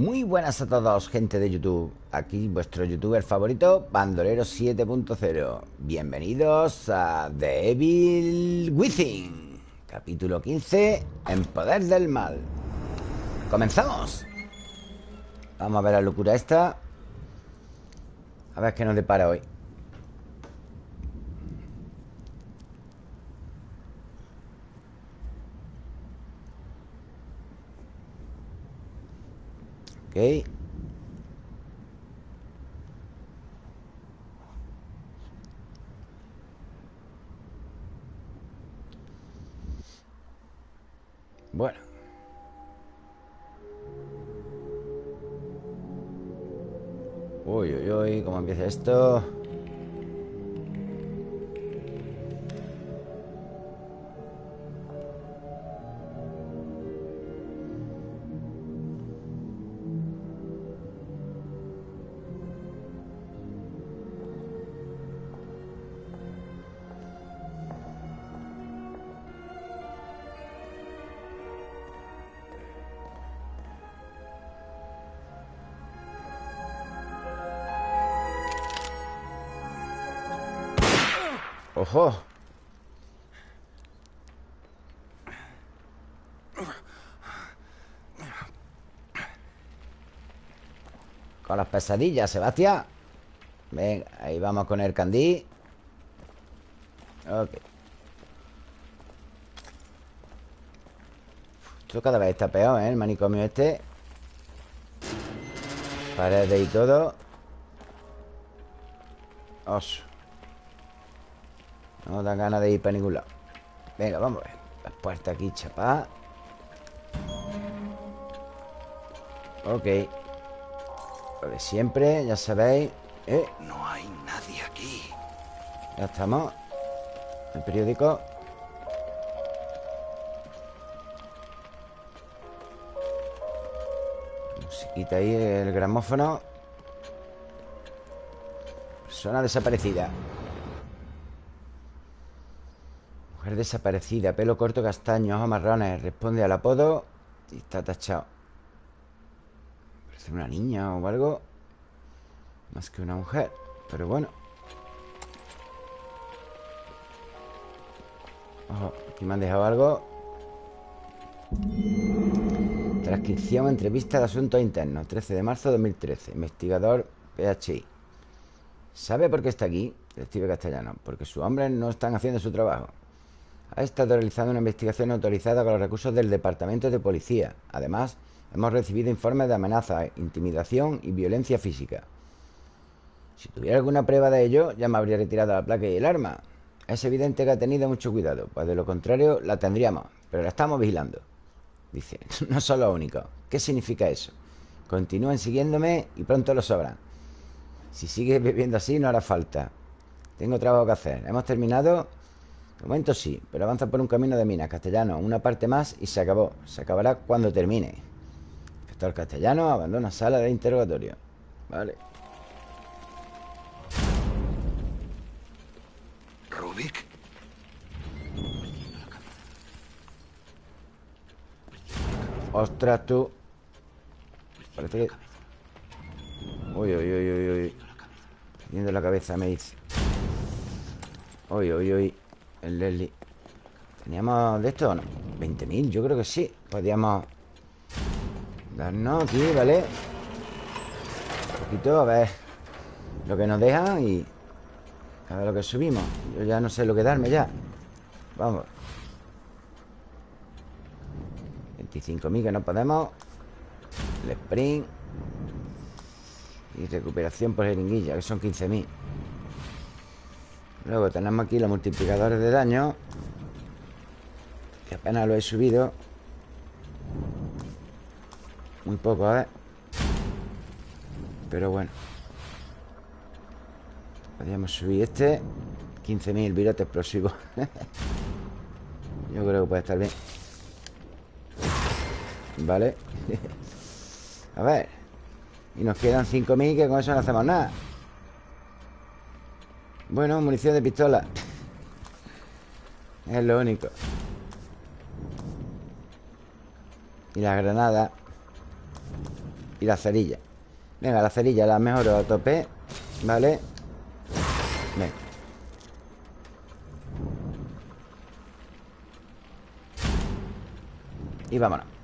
Muy buenas a todos, gente de YouTube. Aquí vuestro youtuber favorito, Bandolero 7.0 Bienvenidos a The Evil Within Capítulo 15 En Poder del Mal. ¡Comenzamos! Vamos a ver la locura esta. A ver qué nos depara hoy Bueno Uy, uy, uy, ¿cómo empieza esto? ¡Ojo! Con las pesadillas, Sebastián. Venga, ahí vamos con el candí. Ok. Esto cada vez está peor, ¿eh? El manicomio este. Paredes y todo. Oso no da ganas de ir para ningún lado. Venga, vamos a ver. Las puertas aquí, chapá. Ok. Lo de siempre, ya sabéis. ¿Eh? No hay nadie aquí. Ya estamos. El periódico. Musiquita ahí, el gramófono. Persona desaparecida Desaparecida, pelo corto castaño, ojos marrones Responde al apodo Y está tachado. Parece una niña o algo Más que una mujer Pero bueno. Ojo, aquí me han dejado algo. Transcripción, entrevista de asuntos internos 13 de marzo de 2013 Investigador PHI ¿Sabe por qué está aquí? Detective castellano Porque sus hombres no están haciendo su trabajo ha estado realizando una investigación autorizada con los recursos del Departamento de Policía. Además, hemos recibido informes de amenaza, intimidación y violencia física. Si tuviera alguna prueba de ello, ya me habría retirado la placa y el arma. Es evidente que ha tenido mucho cuidado, pues de lo contrario la tendríamos, pero la estamos vigilando. Dice, no son los únicos. ¿Qué significa eso? Continúen siguiéndome y pronto lo sabrán. Si sigues bebiendo así, no hará falta. Tengo trabajo que hacer. Hemos terminado de momento sí, pero avanza por un camino de minas castellano. Una parte más y se acabó. Se acabará cuando termine. Inspector castellano abandona sala de interrogatorio. Vale. Rubik. Ostras, tú. Parece que... Uy, uy, uy, uy, uy. La cabeza, me dice. Uy, uy, uy el Leslie ¿Teníamos de esto o no? 20.000, yo creo que sí Podríamos darnos aquí, ¿vale? Un poquito, a ver Lo que nos dejan y A ver lo que subimos. Yo ya no sé lo que darme ya. Vamos. 25.000 que no podemos. El sprint. Y recuperación por jeringuilla Que son 15.000 Luego tenemos aquí los multiplicadores de daño Que apenas lo he subido. Muy poco, ¿eh? Pero bueno. Podríamos subir este 15.000 virotes explosivos. Yo creo que puede estar bien. Vale. A ver. Y nos quedan 5.000 que con eso no hacemos nada bueno, munición de pistola. Es lo único. Y la granada. Y la cerilla. Venga, la cerilla la mejoro a tope Vale Venga. Y vámonos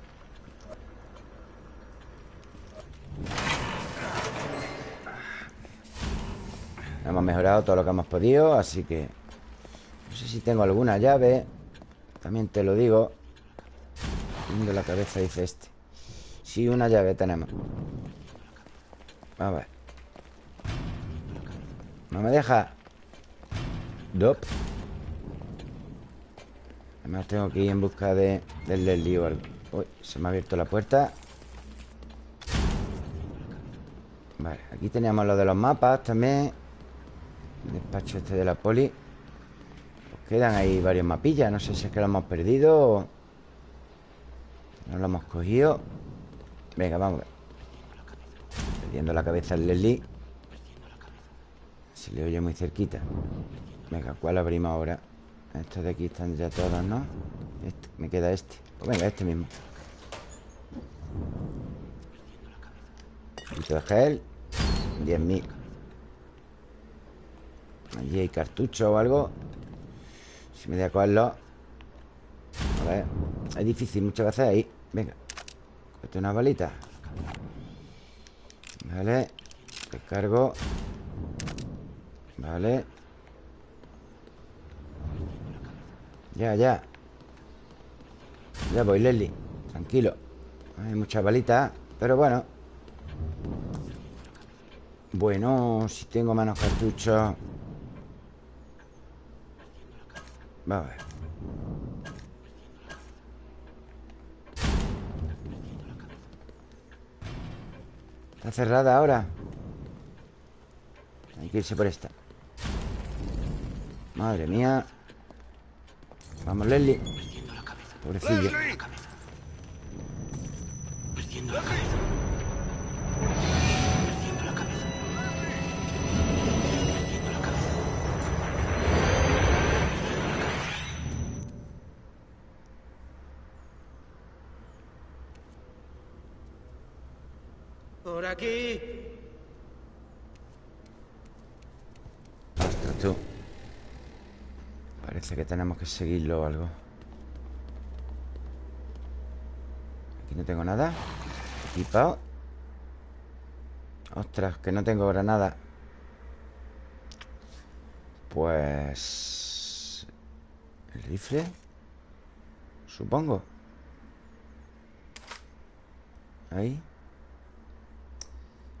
Hemos mejorado todo lo que hemos podido Así que No sé si tengo alguna llave También te lo digo. Viendo la cabeza dice este. Sí, una llave tenemos. A ver. No me deja. Dop. Además tengo que ir en busca de Del Leslie o algo Uy, se me ha abierto la puerta. Vale, aquí teníamos lo de los mapas también Despacho este de la poli. Pues Quedan ahí varios mapillas No sé si es que lo hemos perdido o... No lo hemos cogido. Venga, vamos a ver. Perdiendo la cabeza el Leslie. Se le oye muy cerquita. Venga, ¿cuál abrimos ahora? Estos de aquí están ya todos, ¿no? Este, me queda este. Pues venga, este mismo. Un poquito de gel 10.000 Allí hay cartucho o algo. Si me a cogerlo A ver Es difícil muchas veces ahí. Venga Cuesta una balita. Vale Recargo Vale. Ya, ya. Ya voy, Leslie. Tranquilo. Hay muchas balitas Pero bueno. Bueno, si tengo manos cartuchos Vamos a ver Está cerrada ahora. Hay que irse por esta. Madre mía. Vamos, Leslie. Pobrecillo. Por aquí. Tú. Parece que tenemos que seguirlo o algo. Aquí no tengo nada. Equipado. Ostras, que no tengo granada Pues... ¿El rifle? Supongo. Ahí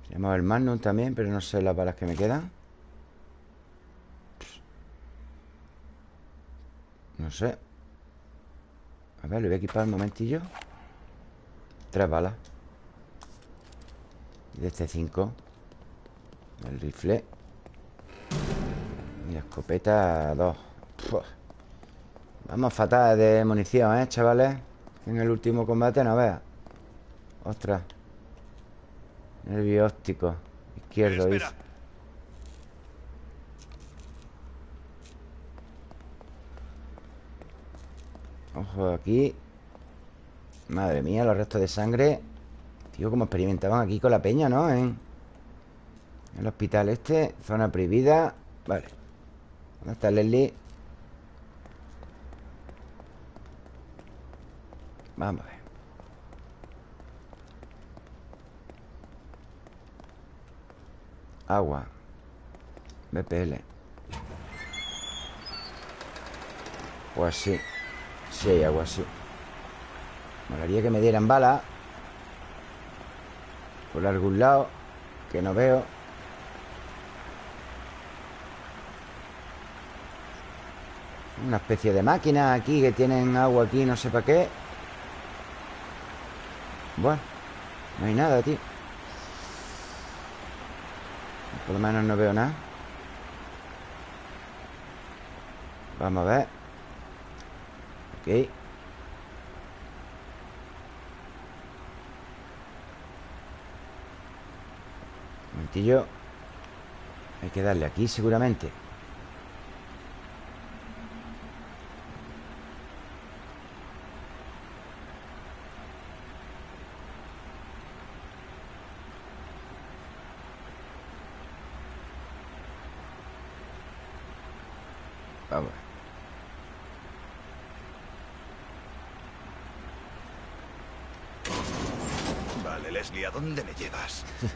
Tenemos el Magnum también Pero no sé las balas que me quedan. No sé. A ver, lo voy a equipar un momentillo. Tres balas. Y de este cinco El rifle. Y la escopeta dos. Pua. Vamos fatal de munición, ¿eh, chavales? En el último combate no veas. Ostras Nervio óptico Izquierdo, dice. Ojo aquí. Madre mía, los restos de sangre. Tío, como experimentaban aquí con la peña, ¿no? En el hospital este Zona prohibida. Vale. ¿Dónde está Leslie? Vamos a ver Agua. BPL Pues sí Sí hay agua, sí Molaría que me dieran bala. Por algún lado Que no veo. Una especie de máquina aquí Que tienen agua aquí, no sé para qué. Bueno No hay nada, tío Por lo menos no veo nada. Vamos a ver. Ok. Un momentillo. Hay que darle aquí seguramente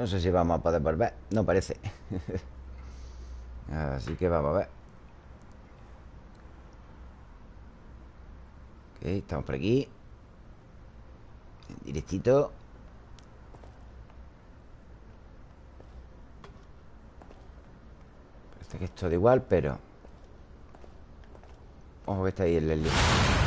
no sé si vamos a poder volver. No parece. Así que vamos a ver. Ok, estamos por aquí. Directito. Parece que es todo igual, pero Ojo que está ahí el Leslie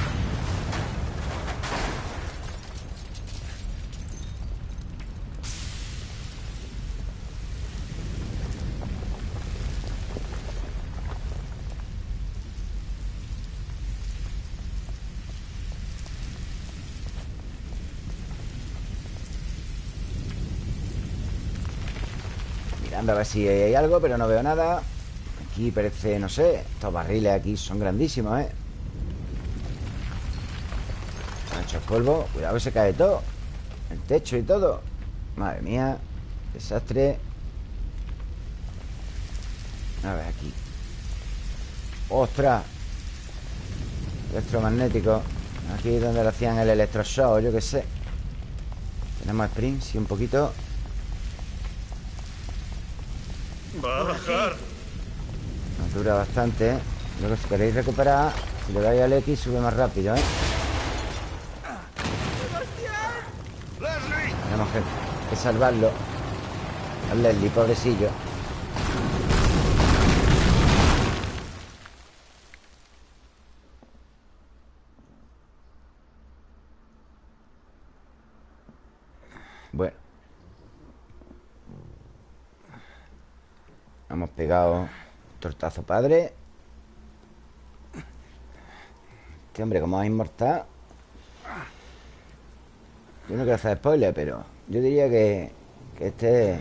a ver si hay algo, pero no veo nada. Aquí parece, no sé Estos barriles aquí son grandísimos, ¿eh? Se han hecho polvo Cuidado que se cae todo. El techo y todo. Madre mía Desastre. A ver, aquí. ¡Ostras! Electromagnético. Aquí es donde le hacían el electroshock, yo qué sé. Tenemos sprint, sí, un poquito Va a bajar. Nos dura bastante, ¿eh? Luego si queréis recuperar Si le dais al X sube más rápido, ¿eh? Tenemos que, que salvarlo Al Leslie, pobrecillo Bueno Hemos pegado Tortazo padre. Este hombre como es inmortal. Yo no quiero hacer spoiler, pero Yo diría que, que este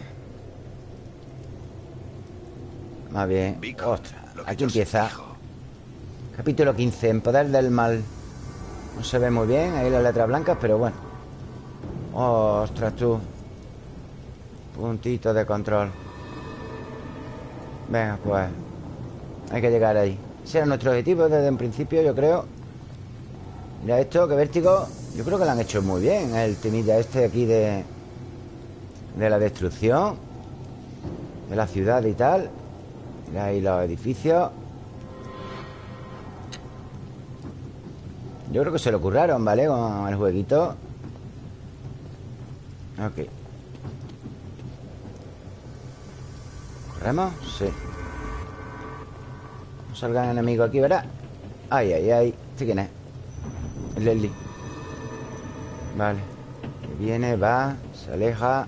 Más bien Ostras, aquí empieza. Capítulo 15 En poder del mal. No se ve muy bien Ahí las letras blancas, pero bueno. Ostras, tú. Puntito de control. Venga, pues Hay que llegar ahí. Ese era nuestro objetivo desde un principio, yo creo. Mira esto, que vértigo. Yo creo que lo han hecho muy bien El temilla este aquí de De la destrucción De la ciudad y tal. Mira ahí los edificios. Yo creo que se lo curraron, ¿vale? Con el jueguito. Ok. ¿Corremos? Sí salgan enemigos aquí, ¿verdad? Ay, ay, ay. ¿Este quién es? El Leslie. Vale. Viene, va, se aleja.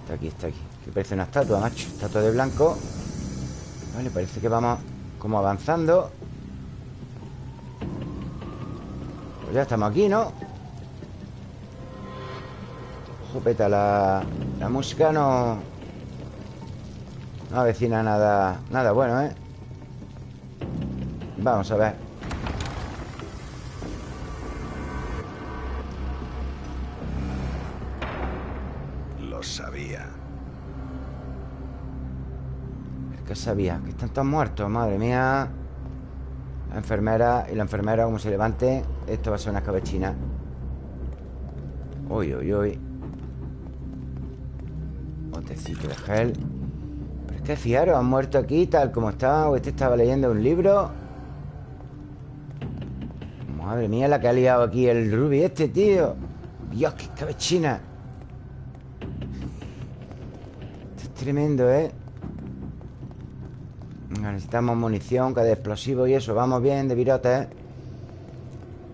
Está aquí, está aquí. Que parece una estatua, macho. Estatua de blanco. Vale, parece que vamos como avanzando. Pues ya estamos aquí, ¿no? Jopeta, la, la música no... No avecina nada... Nada bueno, ¿eh? Vamos a ver Lo sabía. ¿Qué sabía? Que están todos muertos, madre mía La enfermera Y la enfermera como se levante Esto va a ser una escabechina Uy, uy, uy Botecito de gel es que fiaros, han muerto aquí Tal como estaba O este estaba leyendo un libro Madre mía la que ha liado aquí el Ruby este, tío. Dios, qué escabechina Esto es tremendo, ¿eh? Necesitamos munición, que de explosivo y eso. Vamos bien de virotes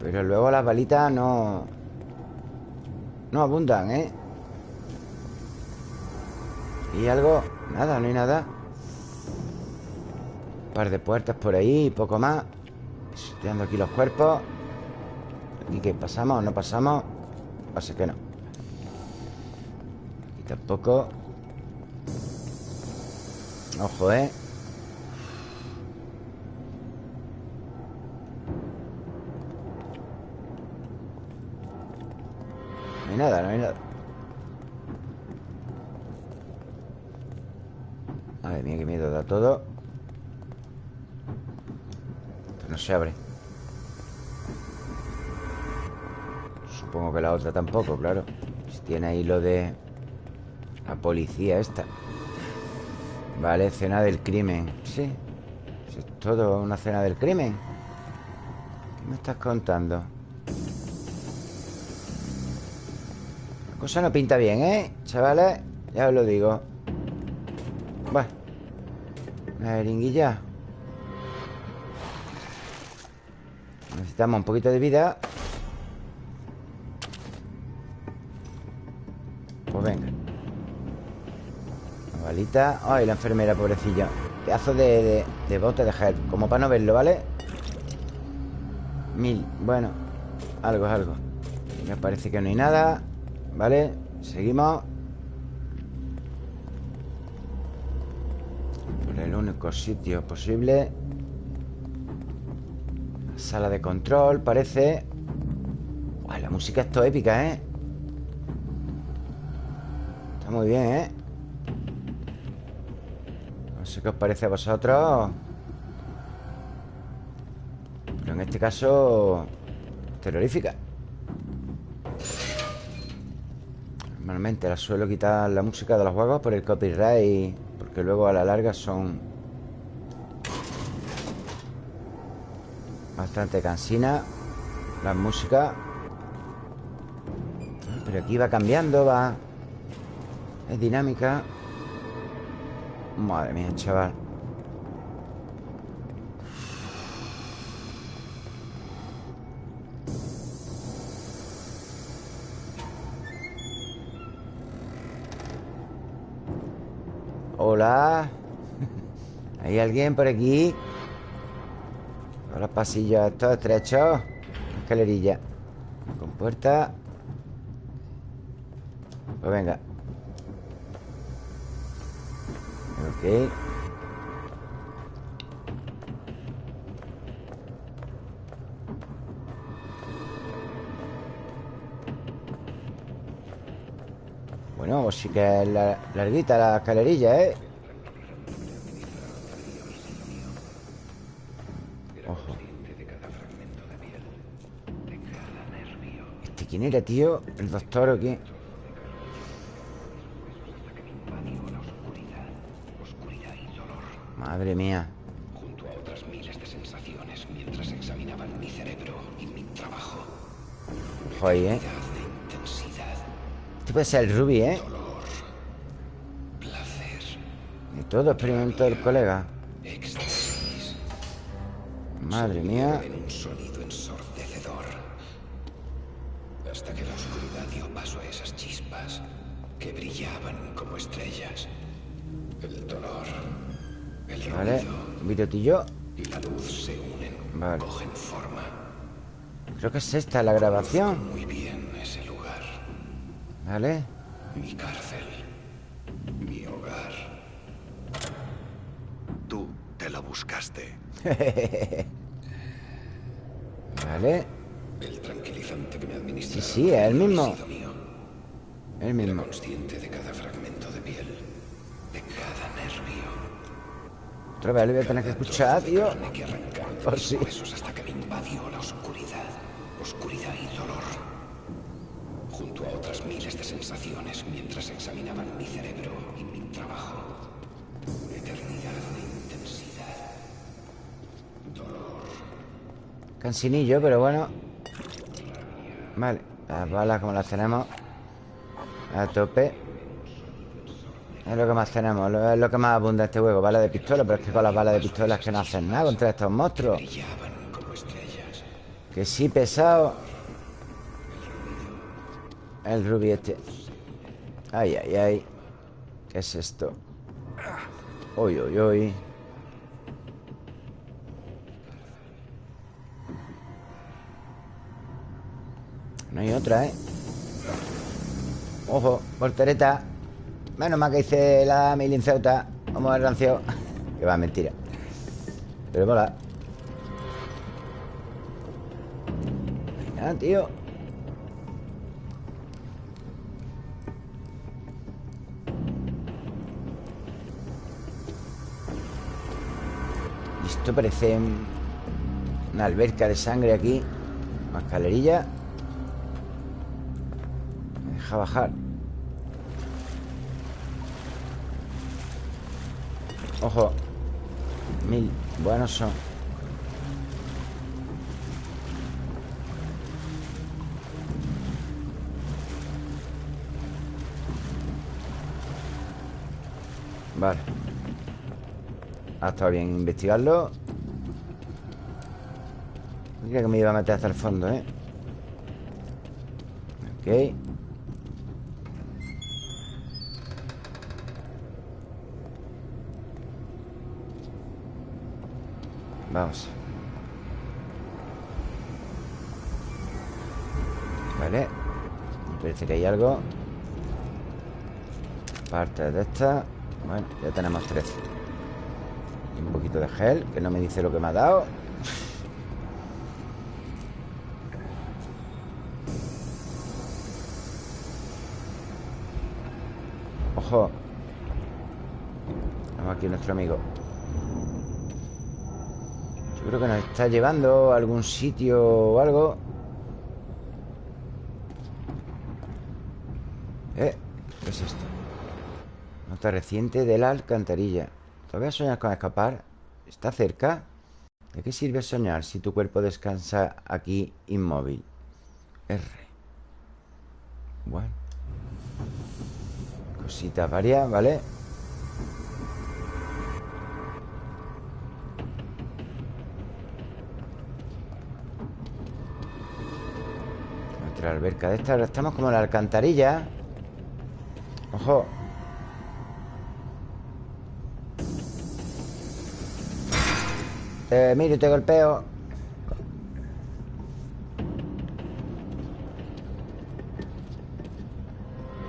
Pero luego las balitas no No abundan, ¿eh? ¿Y algo? Nada, no hay nada par de puertas por ahí y poco más Estoy aquí los cuerpos ¿Y qué? ¿Pasamos o no pasamos? Pasa que no Y tampoco Ojo, ¿eh? No hay nada, no hay nada Madre mía, qué miedo da todo. No se abre. Supongo que la otra tampoco, claro. Si tiene ahí lo de La policía esta. Vale, cena del crimen. Sí. Es todo una cena del crimen. ¿Qué me estás contando? La cosa no pinta bien, ¿eh? Chavales, ya os lo digo Bueno Una jeringuilla. Necesitamos un poquito de vida. Pues venga. Una balita. Ay, la enfermera, pobrecilla. Pedazo de, de, de bote de gel Como para no verlo, ¿vale? Mil, bueno Algo es algo. Me parece que no hay nada ¿Vale? Seguimos único sitio posible Sala de control, parece La música es todo épica, ¿eh? Está muy bien, ¿eh? No sé qué os parece a vosotros Pero en este caso Terrorífica Normalmente la suelo quitar la música de los juegos por el copyright Porque luego a la larga son Bastante cansina La música. Pero aquí va cambiando, va. Es dinámica. Madre mía, chaval. Hola. ¿Hay alguien por aquí? Los pasillos estos estrechos. Escalerilla. Con puerta. Pues venga. Ok. Bueno, sí que es la- larguita la escalerilla, ¿eh? Quién era, tío? ¿El doctor o qué? Madre mía junto a otras miles de sensaciones mientras examinaban mi cerebro y mi trabajo. Joder, ¿eh? De Este puede ser el Ruby, ¿eh? placer, Y todo experimentó el colega Madre mía en un sonido videotillo y la luz se unen, Vale. cogen forma. Creo que es esta la grabación Muy bien ese lugar. Vale Mi cárcel. Mi hogar. Tú te lo buscaste. Vale El tranquilizante que me Sí, administra. sí, es el mismo. El mismo Consciente Otra vez lo voy a tener que escuchar, tío de Oh, huesos hasta que me invadió la oscuridad. Oscuridad y dolor. Junto a otras miles de sensaciones mientras examinaban mi cerebro y mi trabajo. Eternidad de intensidad. Cansinillo, pero bueno Vale, las balas como las tenemos A tope es lo que más tenemos, es lo que más abunda este juego Balas de pistola, pero es que con las balas de pistola es que no hacen nada contra estos monstruos. Que sí, pesado. El rubí este. Ay, ay, ay. ¿Qué es esto? Uy, uy, uy. No hay otra, ¿eh? Ojo, voltereta. Menos mal que hice la milinceuta Vamos al rancio Que va, mentira. Pero mola. Venga, tío. Esto parece una alberca de sangre aquí. Una escalerilla Me deja bajar Ojo. Mil. Buenos son. Vale. Ha estado bien investigarlo. Creía que me iba a meter hasta el fondo, ¿eh? Ok Vamos. Vale. Parece que hay algo Parte de esta. Bueno, ya tenemos 13 y Un poquito de gel Que no me dice lo que me ha dado. Ojo. Vamos aquí nuestro amigo Que nos está llevando a algún sitio o algo ¿Eh? ¿Qué es esto? Nota reciente de la alcantarilla ¿Todavía soñas con escapar? ¿Está cerca? ¿De qué sirve soñar si tu cuerpo descansa aquí inmóvil? R Bueno Cositas varias, ¿vale? Alberca de esta Estamos como en la alcantarilla. Ojo. Miro y te golpeo.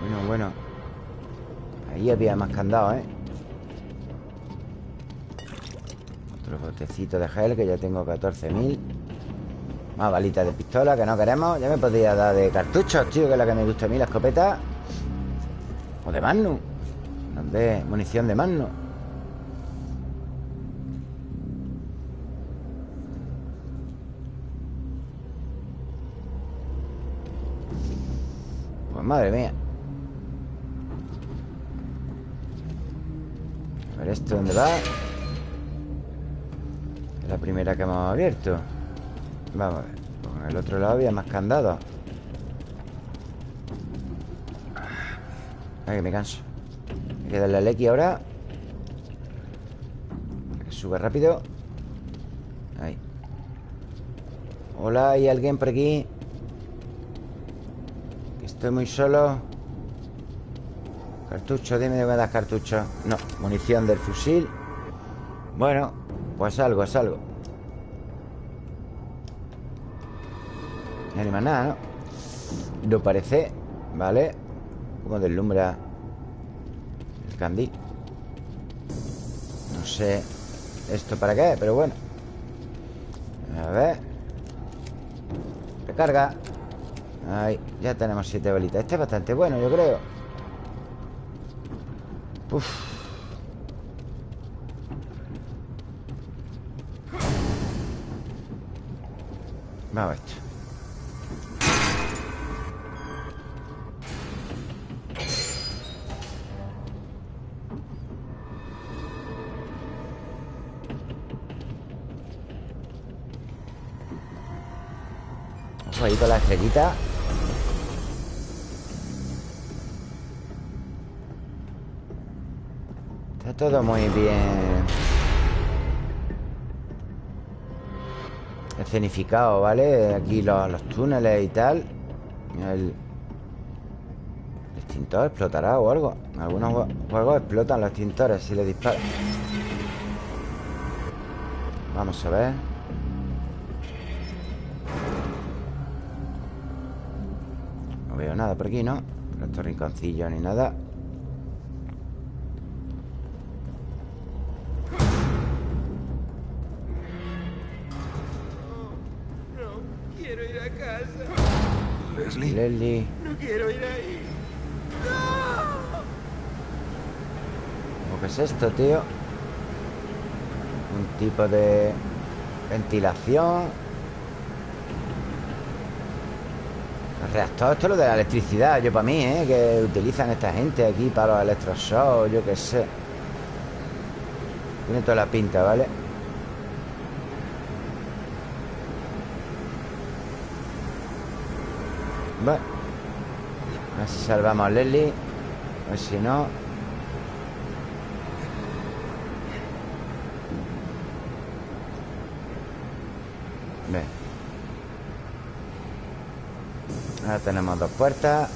Bueno, bueno. Ahí había más candado, ¿eh? Otro botecito de gel Que ya tengo 14.000 más balitas de pistola que no queremos. Ya me podría dar de cartuchos, tío Que es la que me gusta a mí, la escopeta O de Magnum. De munición de Magnum. Pues madre mía. A ver esto dónde va Es la primera que hemos abierto Vamos a ver Con el otro lado había más candados Ay, que me canso. Hay que darle al X ahora. Que sube rápido. Ahí. Hola, ¿hay alguien por aquí? Estoy muy solo. Cartucho, dime de me das cartucho. No, munición del fusil. Bueno, pues algo, es algo No hay más nada, ¿no? No parece ¿Vale? Como deslumbra El candil No sé Esto para qué, pero bueno. A ver. Recarga. Ahí, ya tenemos siete bolitas. Este es bastante bueno, yo creo. Uf. Vamos a esto estrellita Está todo muy bien. Escenificado, ¿vale? Aquí los, túneles y tal. El extintor explotará o algo. Algunos jue- juegos explotan los extintores Si le disparan Vamos a ver nada por aquí, ¿no? Por estos rinconcillos ni nada No quiero ir a casa. Leslie. Leslie No quiero ir ahí. ¿Cómo que es esto, tío? Un tipo de ventilación Reactor, esto es lo de la electricidad Yo para mí, ¿eh? Que utilizan esta gente aquí para los electroshocks Yo qué sé Tiene toda la pinta, ¿vale? Bueno A ver si salvamos a Leslie A ver si no tenemos dos puertas.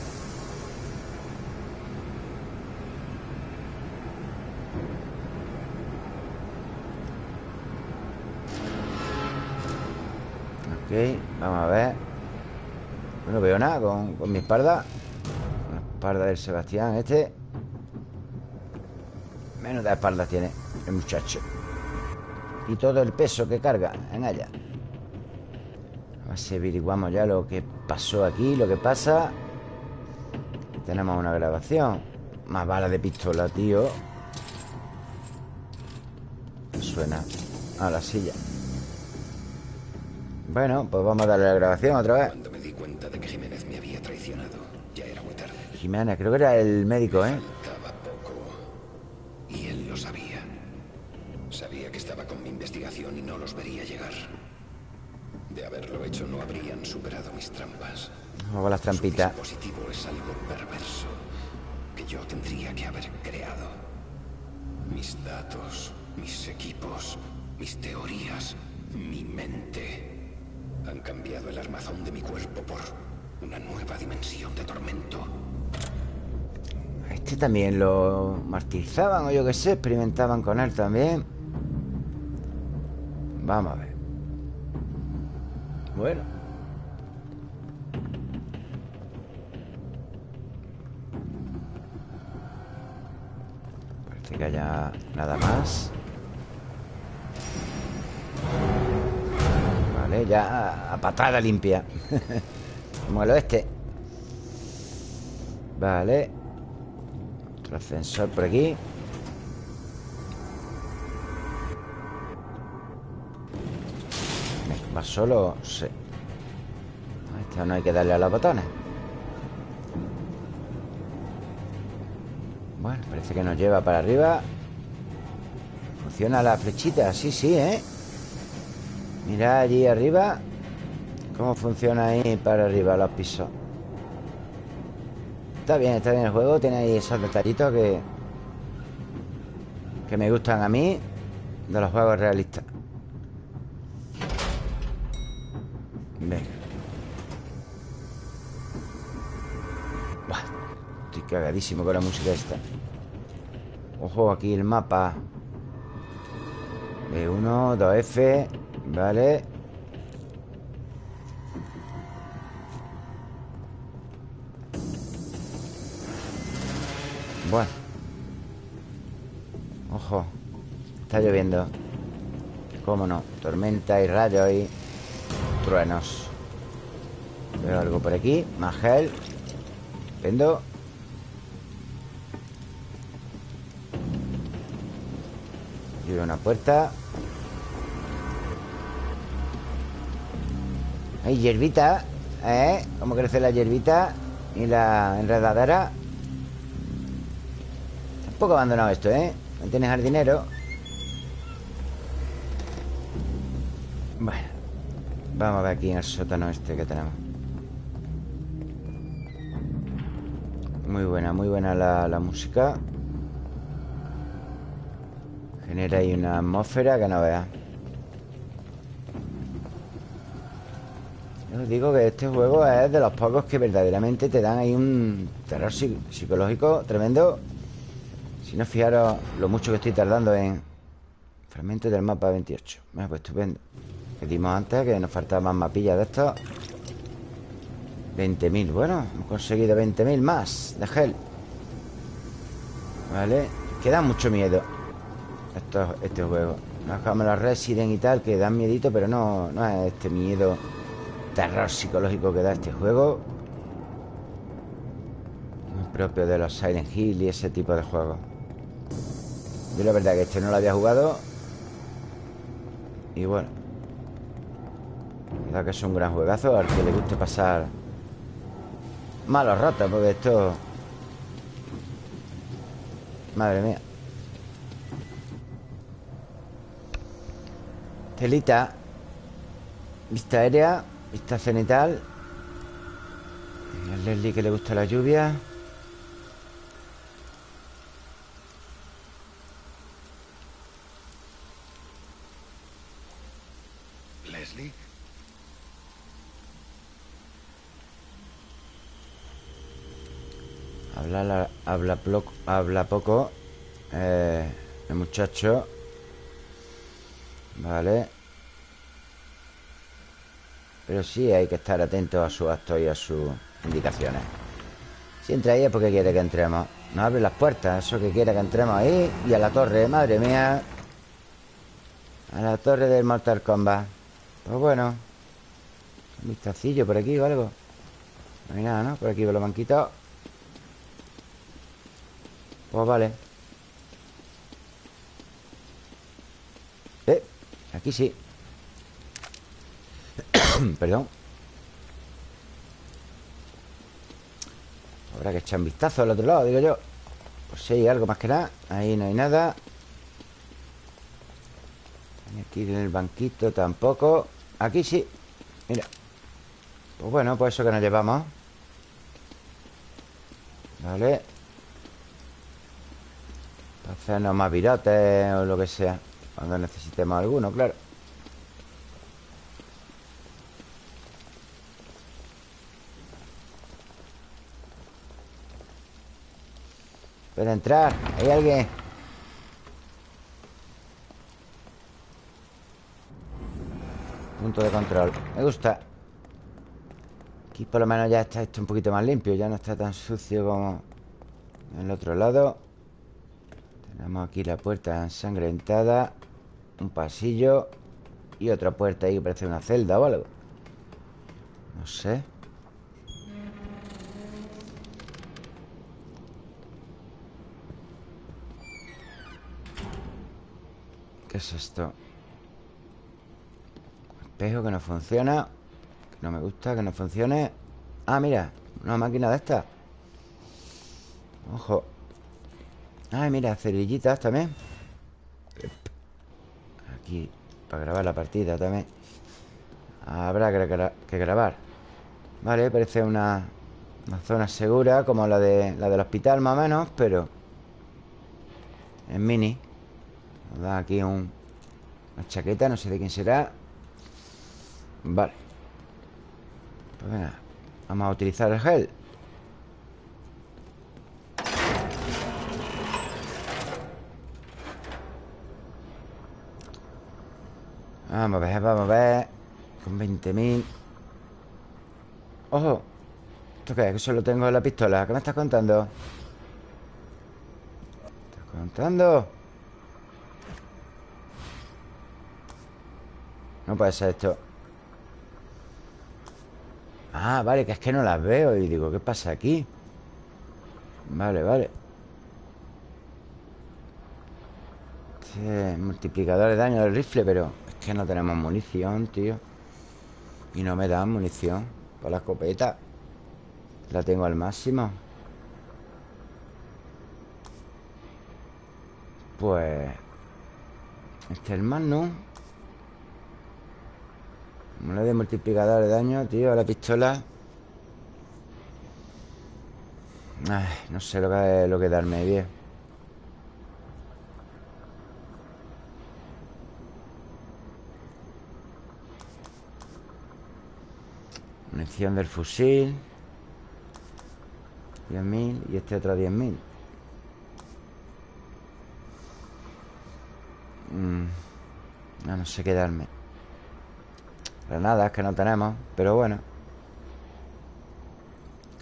Ok, vamos a ver. No veo nada con, con mi espalda. La espalda del Sebastián este. Menos de espalda tiene el muchacho. Y todo el peso que carga en ella. A ver si averiguamos ya lo que pasó aquí Lo que pasa Tenemos una grabación Más balas de pistola, tío Suena a la silla Bueno, pues vamos a darle la grabación otra vez Cuando me di cuenta de que Jiménez me había traicionado, ya era muy tarde. Jiménez, creo que era el médico, ¿eh? Las Su dispositivo es algo perverso que yo tendría que haber creado. Mis datos, mis equipos, mis teorías, mi mente han cambiado el armazón de mi cuerpo por una nueva dimensión de tormento. Este también lo martirizaban o yo qué sé, experimentaban con él también. Vamos a ver. Vale, ya a, patada limpia. Como el oeste. Vale. Otro ascensor por aquí. ¿Va solo? Sí. No hay que darle a los botones. Bueno, parece que nos lleva para arriba. Funciona la flechita, sí, sí, ¿eh? Mira allí arriba Cómo funciona ahí para arriba los pisos. Está bien, está bien el juego. Tiene ahí esos detallitos que Que me gustan a mí De los juegos realistas. Venga. Buah, Estoy cagadísimo con la música esta. Ojo, aquí el mapa. B1, 2F Vale. Bueno Ojo. Está lloviendo. Cómo no Tormenta y rayos y Truenos. Veo algo por aquí. Más gel. Veo una puerta Hay hierbita ¿Eh? Cómo crece la hierbita Y la enredadera un poco abandonado esto, ¿eh? No tienes jardinero. Bueno Vamos a ver aquí en el sótano este que tenemos. Muy buena, muy buena la, la música. Genera ahí una atmósfera que no veas Yo os digo que este juego es de los pocos que verdaderamente te dan ahí un terror psi- psicológico tremendo. Si no fijaros lo mucho que estoy tardando en fragmentos del mapa 28. Bueno, pues estupendo. Que dimos antes, que nos faltaban más mapillas de estos. 20.000, bueno, hemos conseguido 20.000 más de gel Vale Que da mucho miedo esto, Este juego No es como los Resident y tal Que dan miedito, pero no, no es este miedo Terror psicológico que da este juego. Propio de los Silent Hill y ese tipo de juegos. Yo la verdad que este no lo había jugado. Y bueno. Verdad que es un gran juegazo Al que le guste pasar Malos ratos, porque esto... Madre mía. Telita Vista aérea Vista cenital A Leslie que le gusta la lluvia. ¿Leslie? Habla, habla, habla poco eh, El muchacho. Vale Pero sí hay que estar atento a su actos y a sus indicaciones. Si entra ahí es porque quiere que entremos. Nos abre las puertas, eso que quiere que entremos ahí Y a la torre, madre mía. A la torre del Mortal Kombat. Pues bueno Un vistacillo por aquí o algo. No hay nada, ¿no? Por aquí lo han quitado. Pues vale. Eh, aquí sí Perdón. Habrá que echar un vistazo al otro lado, digo yo. Pues si hay algo más que nada Ahí no hay nada. Aquí en el banquito tampoco. Aquí sí. Mira. Pues bueno, pues eso que nos llevamos. Vale. Hacernos más virotes o lo que sea Cuando necesitemos alguno, claro Puede entrar, ¿hay alguien? Punto de control. Me gusta. Aquí por lo menos ya está esto un poquito más limpio. Ya no está tan sucio como en el otro lado. Tenemos aquí la puerta ensangrentada Un pasillo Y otra puerta ahí que parece una celda o algo. No sé ¿Qué es esto? Espejo que no funciona Que no me gusta, que no funcione. Ah, mira, una máquina de esta Ojo. Ay, mira, cerillitas también. Aquí Para grabar la partida también. Habrá que, grabar. Vale, parece una, una zona segura Como la, de, la del hospital más o menos Pero En mini Nos da aquí un, una chaqueta No sé de quién será Vale Pues venga Vamos a utilizar el gel Vamos a ver, vamos a ver Con 20.000 ¡Ojo! ¿Esto qué? Que solo tengo la pistola ¿Qué me estás contando? ¿Me estás contando? No puede ser esto. Ah, vale, que es que no las veo. Y digo, ¿qué pasa aquí? Vale, vale. Este multiplicador de daño del rifle, pero que no tenemos munición, tío. Y no me dan munición Para la escopeta. La tengo al máximo. Pues Este es el le de multiplicador de daño, tío, a la pistola. Ay, no sé lo que, lo que darme bien Munición del fusil. 10.000 y este otro 10.000 mm. No, no sé quedarme Granadas que no tenemos Pero bueno.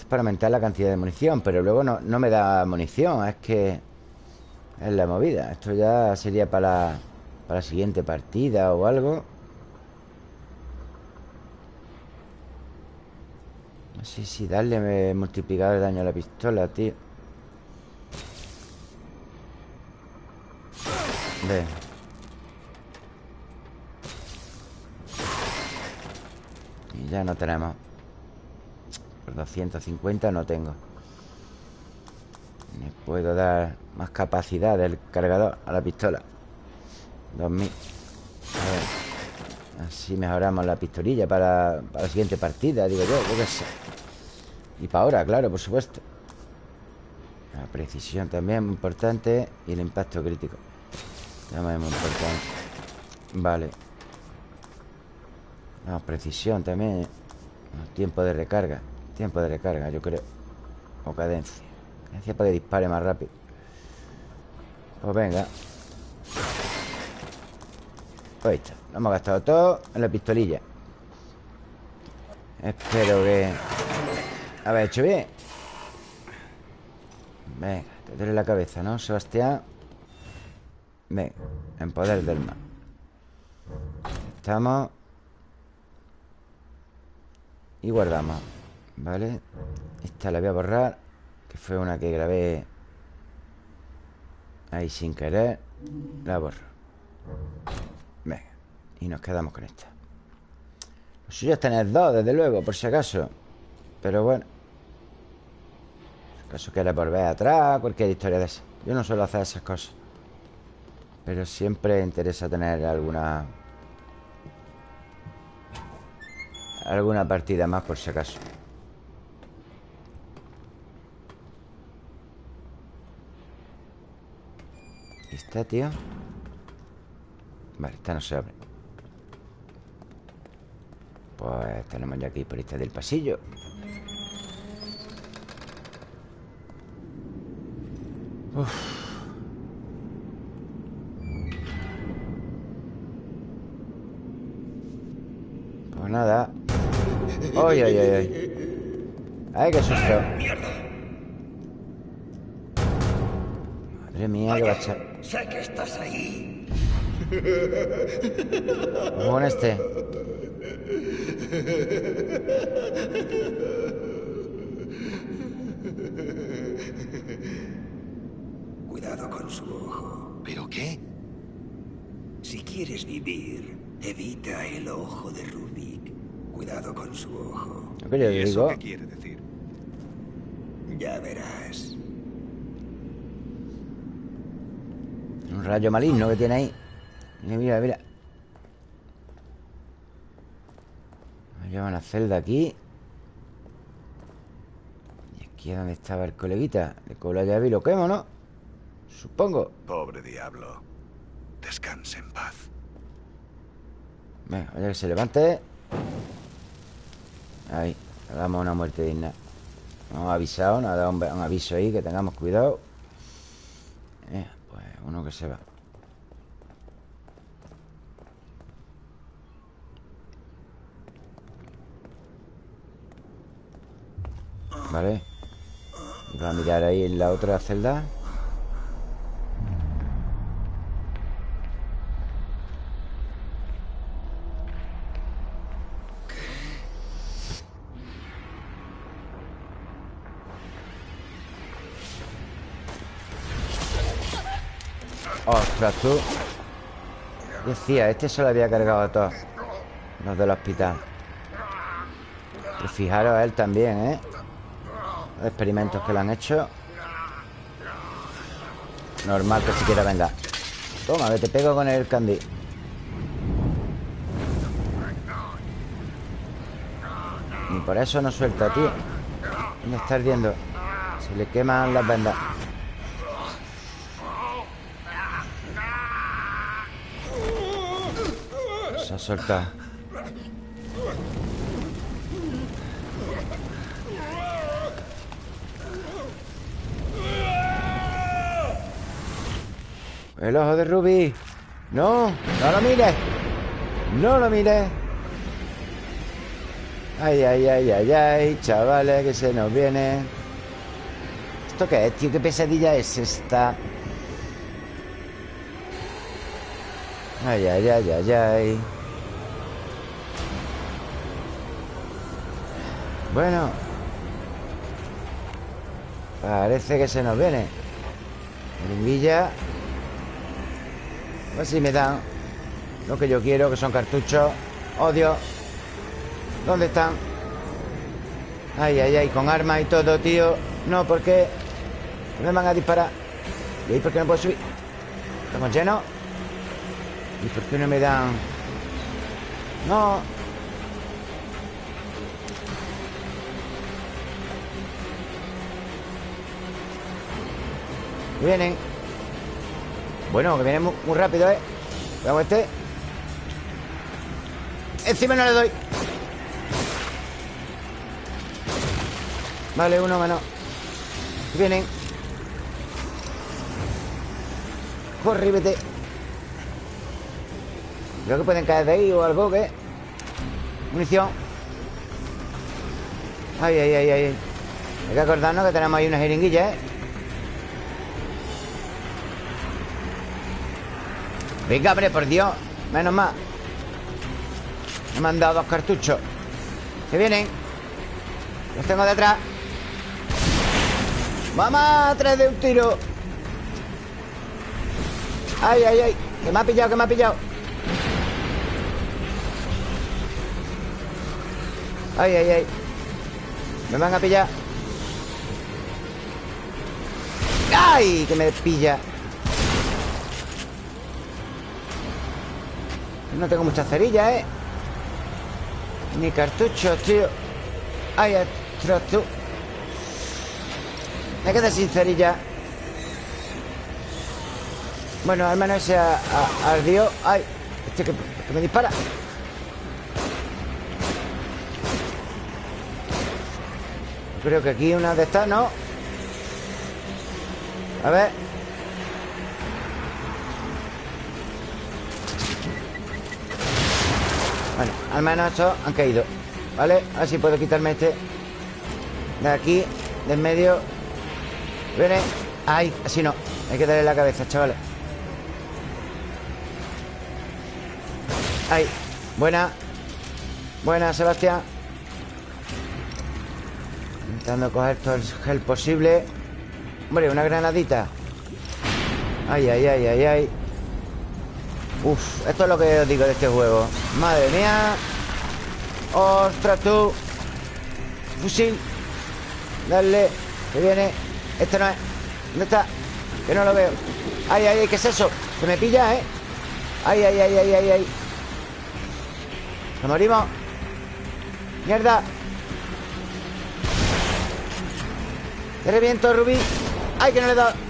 Para aumentar la cantidad de munición Pero luego no, me da munición Es que es la movida. Esto ya sería para para la siguiente partida o algo. No sé si darle multiplicador de daño a la pistola, tío. Ve Y ya no tenemos. Por 250 no tengo. Puedo dar más capacidad del cargador a la pistola. 2000 A ver Así mejoramos la pistolilla para, la siguiente partida Digo yo, yo qué Y para ahora, claro, por supuesto. La precisión también muy importante Y el impacto crítico También muy importante. Vale Precisión también. Tiempo de recarga. Tiempo de recarga, yo creo. O cadencia. Cadencia para que dispare más rápido. Pues venga. Ahí está, lo hemos gastado todo en la pistolilla. Espero que Haber hecho bien. Venga, te duele la cabeza, ¿no, Sebastián? Venga, en poder del mal Estamos Y guardamos ¿Vale? Esta la voy a borrar Que fue una que grabé Ahí sin querer. La borro. Y nos quedamos con esta. Lo suyo es tener dos, desde luego, por si acaso. Pero bueno Si acaso quiere volver atrás Cualquier historia de esa. Yo no suelo hacer esas cosas. Pero siempre interesa tener alguna Alguna partida más por si acaso. ¿Y está, tío? Vale, esta no se abre. Pues tenemos ya aquí por este del pasillo. Pues ¡Ay, ay, ay! ¡Ay, ay qué susto! Madre mía, qué bacha. Sé que estás ahí. Vamos con este. Cuidado con su ojo. ¿Pero qué? Si quieres vivir, evita el ojo de Rubik. Cuidado con su ojo. ¿Qué yo ¿Y digo? eso qué quiere decir? Ya verás. Un rayo maligno que tiene ahí. Mira, mira, mira. Nos lleva una celda aquí. Y aquí es donde estaba el coleguita. Le cojo la llave y lo quemo, ¿no? Supongo. Pobre diablo. Descanse en paz. Venga, vaya que se levante. Ahí, le damos una muerte digna. No hemos avisado, nos ha dado un, un aviso ahí que tengamos cuidado. Eh, pues uno que se va. Vale. Y va a mirar ahí en la otra celda. Ostras, tú. Decía, este se lo había cargado a todos Los del hospital. Y fijaros a él también, ¿eh? Los experimentos que le han hecho. Normal que siquiera venga. Toma, que te pego con el candy Y por eso no suelta, tío. ¿Dónde está ardiendo? Se le queman las vendas Soltado El ojo de Ruby. No, no lo mires No lo mires Ay, ay, ay, ay, ay Chavales, que se nos viene. ¿Esto qué es, tío? ¿Qué pesadilla es esta? Ay, ay, ay, ay, ay Bueno Parece que se nos viene Jeringuilla A ver si me dan Lo que yo quiero, que son cartuchos Odio ¿Dónde están? Ay, ay, ay, con armas y todo, tío No, ¿por qué? me van a disparar? ¿Y ahí por qué no puedo subir? ¿Estamos llenos? ¿Y por qué no me dan...? No Vienen. Bueno, que vienen muy, rápido, ¿eh? Veamos este. Encima no le doy. Vale, uno menos Vienen. Corre, vete Creo que pueden caer de ahí o algo, ¿qué? Munición. Ay, ay, ay, ay. Hay que acordarnos que tenemos ahí una jeringuilla, ¿eh? Venga, hombre, por Dios Menos mal Me han dado dos cartuchos Que vienen Los tengo detrás ¡Vamos! Tres de un tiro ¡Ay, ay, ay! Que me ha pillado, que me ha pillado ¡Ay, ay, ay! Me van a pillar ¡Ay! Que me pilla No tengo muchas cerillas, ¿eh? Ni cartuchos, tío. Ay, ostras, tú. Me quedé sin cerilla. Bueno, al menos ese ardió Ay, este que me dispara. Creo que aquí una de estas, ¿no? A ver Bueno, al menos estos han caído ¿Vale? A ver si puedo quitarme este De aquí, del medio. Viene. Ay, así no. Hay que darle la cabeza, chavales. Ay, buena. Buena, Sebastián. Intentando coger todo el gel posible. Hombre, una granadita. Ay, ay, ay, ay, ay Uf, esto es lo que os digo de este juego Madre mía ¡Ostras tú! Fusil Dale, que viene Este no es ¿Dónde está? Que no lo veo ¡Ay, ay, ay! ¿Qué es eso? Se me pilla, ¿eh? ¡Ay, ay, ay, ay, ay! ay. ¡Nos morimos! ¡Mierda! ¡Te reviento, Rubí! ¡Ay, que no le he dado!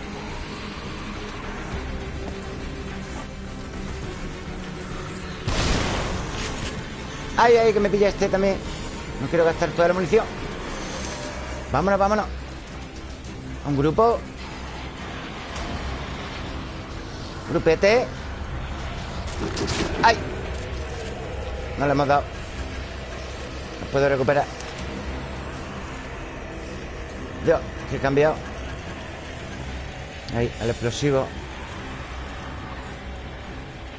Ay, ay, que me pilla este también. No quiero gastar toda la munición. Vámonos, vámonos. Un grupo. Grupete. ¡Ay! No le hemos dado. No puedo recuperar. Yo, que he cambiado. Ahí, al explosivo.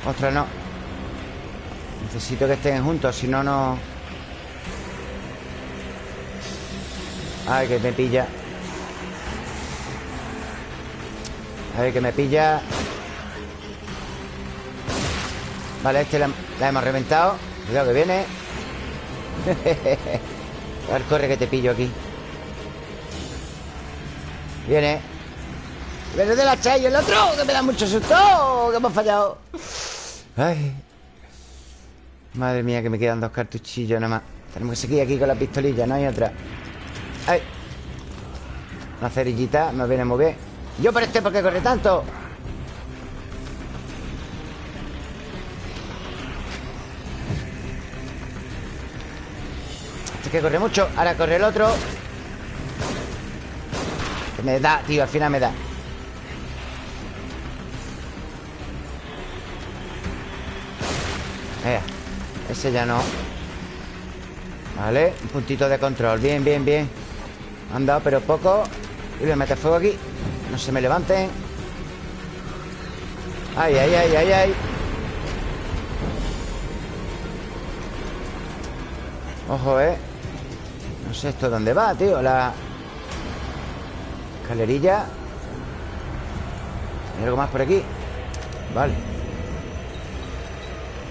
Ostras, no Necesito que estén juntos, si no, no... Ay, que me pilla. A ver, que me pilla. Vale, este la, hemos reventado. Cuidado que viene. A ver, corre que te pillo aquí. Viene. Viene de la chay el otro Que me da mucho susto Que hemos fallado. Ay Madre mía, que me quedan dos cartuchillos nada más. Tenemos que seguir aquí con la pistolilla, no hay otra. ¡Ay! Una cerillita, me viene muy bien. Yo por este, ¿por qué corre tanto? Este que corre mucho Ahora corre el otro. Que me da, tío, al final me da ese ya no. Vale, un puntito de control. Bien, bien, bien. Han dado, pero poco. Y voy a meter fuego aquí. No se me levanten. Ay, ay, ay, ay, ay. Ojo, eh. No sé esto dónde va, tío. La escalerilla. ¿Hay algo más por aquí? Vale.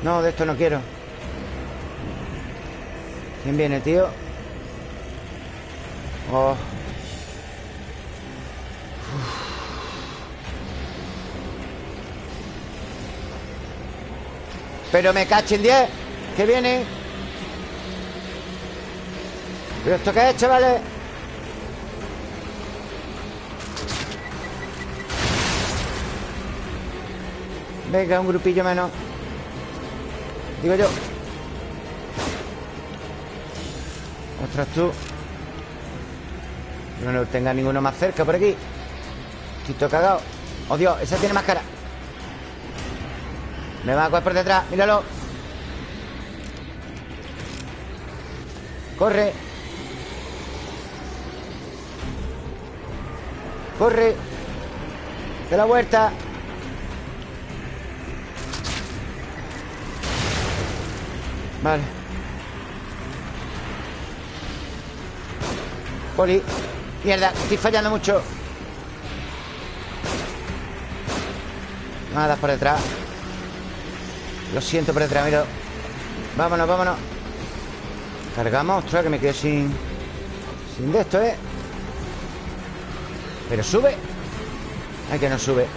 No, de esto no quiero ¿Quién viene, tío? Oh. Pero me cachen 10 ¿Qué viene? ¿Pero esto qué es, chavales? Venga, un grupillo menos Digo yo Ostras tú No no tenga ninguno más cerca por aquí. Estoy cagado Oh Dios, esa tiene más cara. Me va a coger por detrás, míralo. Corre. Corre. De la vuelta. Vale Poli. Mierda, estoy fallando mucho. Nada por detrás. Lo siento por detrás, mira Vámonos, vámonos. Cargamos, ostras, que me quedo sin Sin de esto, ¿eh? Pero sube. Ay, que no sube.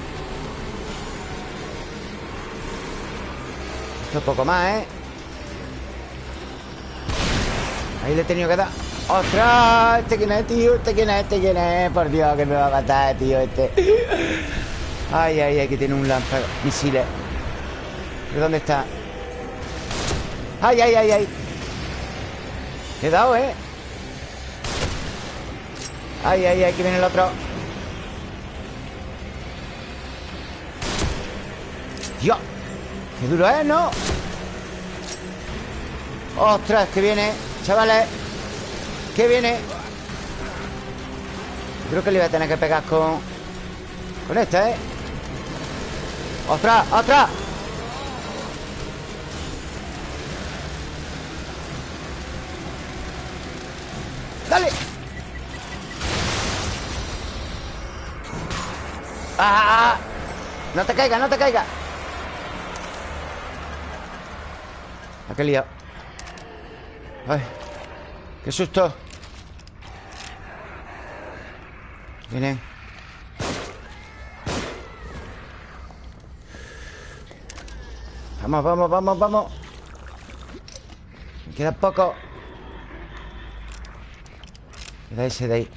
Esto es poco más, ¿eh? Ahí le he tenido que dar ¡Ostras! ¿Este quién es, tío? ¿Este quién es? ¿Este quién es? Por Dios, que me va a matar, tío, este Ay, ay, ay, que tiene un lanza misiles ¿Pero dónde está? ¡Ay, ay, ay, ay! He dado, ¿eh? ¡Ay, ay, ay! Que viene el otro ¡Dios! ¡Qué duro es, ¿no? ¡Ostras! Que viene, chavales ¿Qué viene? Creo que le iba a tener que pegar con... Con esta, ¿eh? ¡Ostras! ¡Ostras! ¡Dale! ¡Ah! ah, ah! No te caiga, no te caiga ¿A qué liado? Ay ¡Qué susto! Vienen Vamos, vamos, vamos, vamos. Me queda poco. Queda ese de ahí.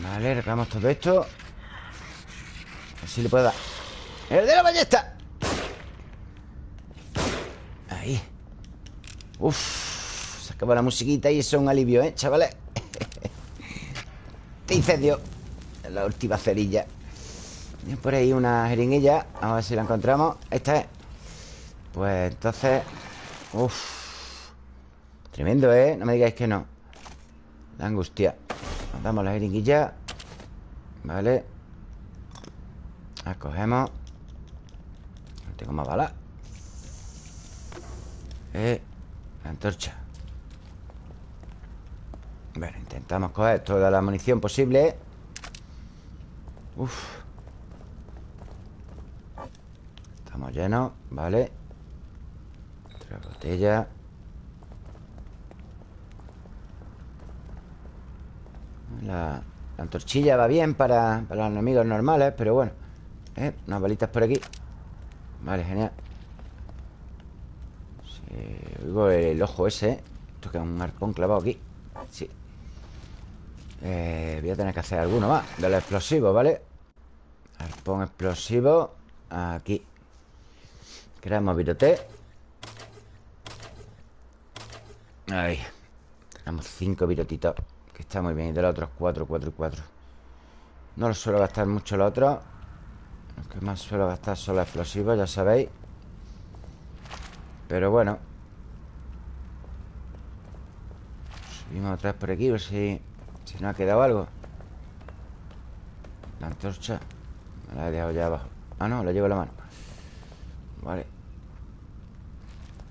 Vale, reclamamos todo esto. A ver si le puedo dar. ¡El de la ballesta! Ahí. Uf Acaba la musiquita y eso es un alivio, ¿eh, chavales? Te incendio La última cerilla. Por ahí una jeringuilla Vamos a ver si la encontramos. Esta es. Pues entonces Uf. Tremendo, ¿eh? No me digáis que no. La angustia. Nos damos la jeringuilla. Vale. Acogemos No tengo más balas. Eh La antorcha bueno, intentamos coger toda la munición posible. Uf. Estamos llenos, vale. Otra botella. La, antorchilla va bien para, los enemigos normales Pero bueno. Eh, Unas balitas por aquí. Vale, genial. Sí, Oigo el ojo ese. Esto que es un arpón clavado aquí. Sí eh, voy a tener que hacer alguno más. De los explosivos, ¿vale? Arpón explosivo Aquí. Creamos virote. Ahí. Tenemos cinco virotitos Que está muy bien. Y de los otros cuatro, cuatro y cuatro. No lo suelo gastar mucho los otros Lo que más suelo gastar son los explosivos Ya sabéis. Pero bueno. Subimos otra por aquí A ver si, si nos ha quedado algo. La antorcha Me la he dejado ya abajo. Ah, no, la llevo en la mano. Vale.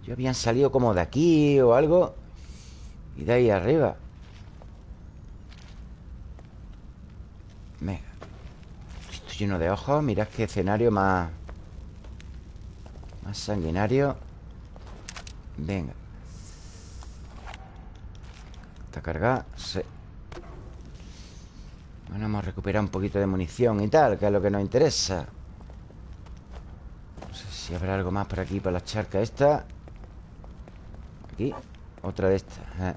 Yo habían salido como de aquí o algo Y de ahí arriba. Venga. Esto lleno de ojos Mirad qué escenario más Más sanguinario. Venga. ¿Está cargada? Sí Bueno, hemos recuperado un poquito de munición y tal Que es lo que nos interesa. No sé si habrá algo más por aquí Por la charca esta. Aquí Otra de estas eh.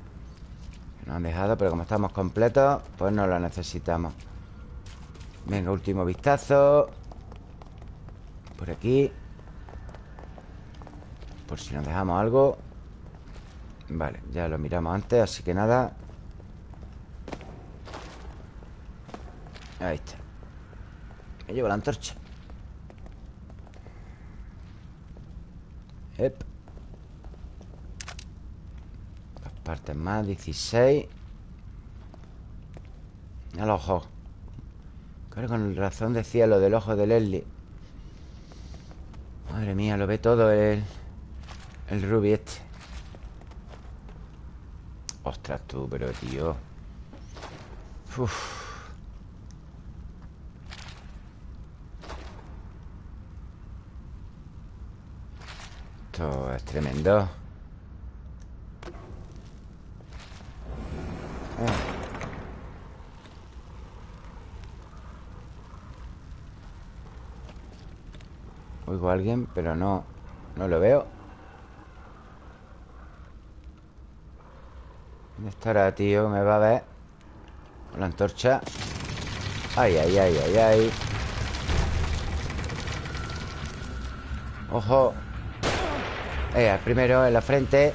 Nos han dejado, pero como estamos completos Pues no la necesitamos. Venga, último vistazo. Por aquí. Por si nos dejamos algo. Vale, ya lo miramos antes Así que nada Ahí está. Me llevo la antorcha. Ep. Dos partes más, 16 Al ojo. Claro, con razón decía lo del ojo de Leslie. Madre mía, lo ve todo el... El Ruby este. Ostras tú, pero tío. Uf. Es tremendo. Ah. Oigo a alguien, pero no No lo veo. ¿Dónde estará, tío? Me va a ver Con la antorcha. Ay, ay, ay, ay, ay. Ojo Eh, primero en la frente.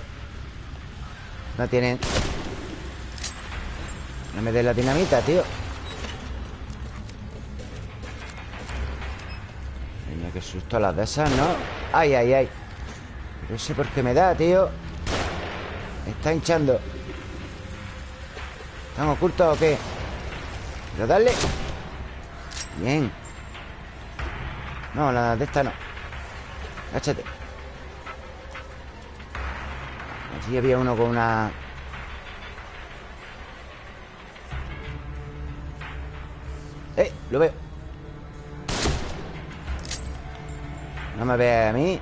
No tienen No me des la dinamita, tío. Mira, qué susto las de esas, ¿no? Ay, ay, ay. No sé por qué me da, tío. Me está hinchando. ¿Están ocultos o qué? ¿Pero darle? Bien. No, la de esta no. Cáchate Allí había uno con una... ¡Eh! Lo veo. No me ve a mí.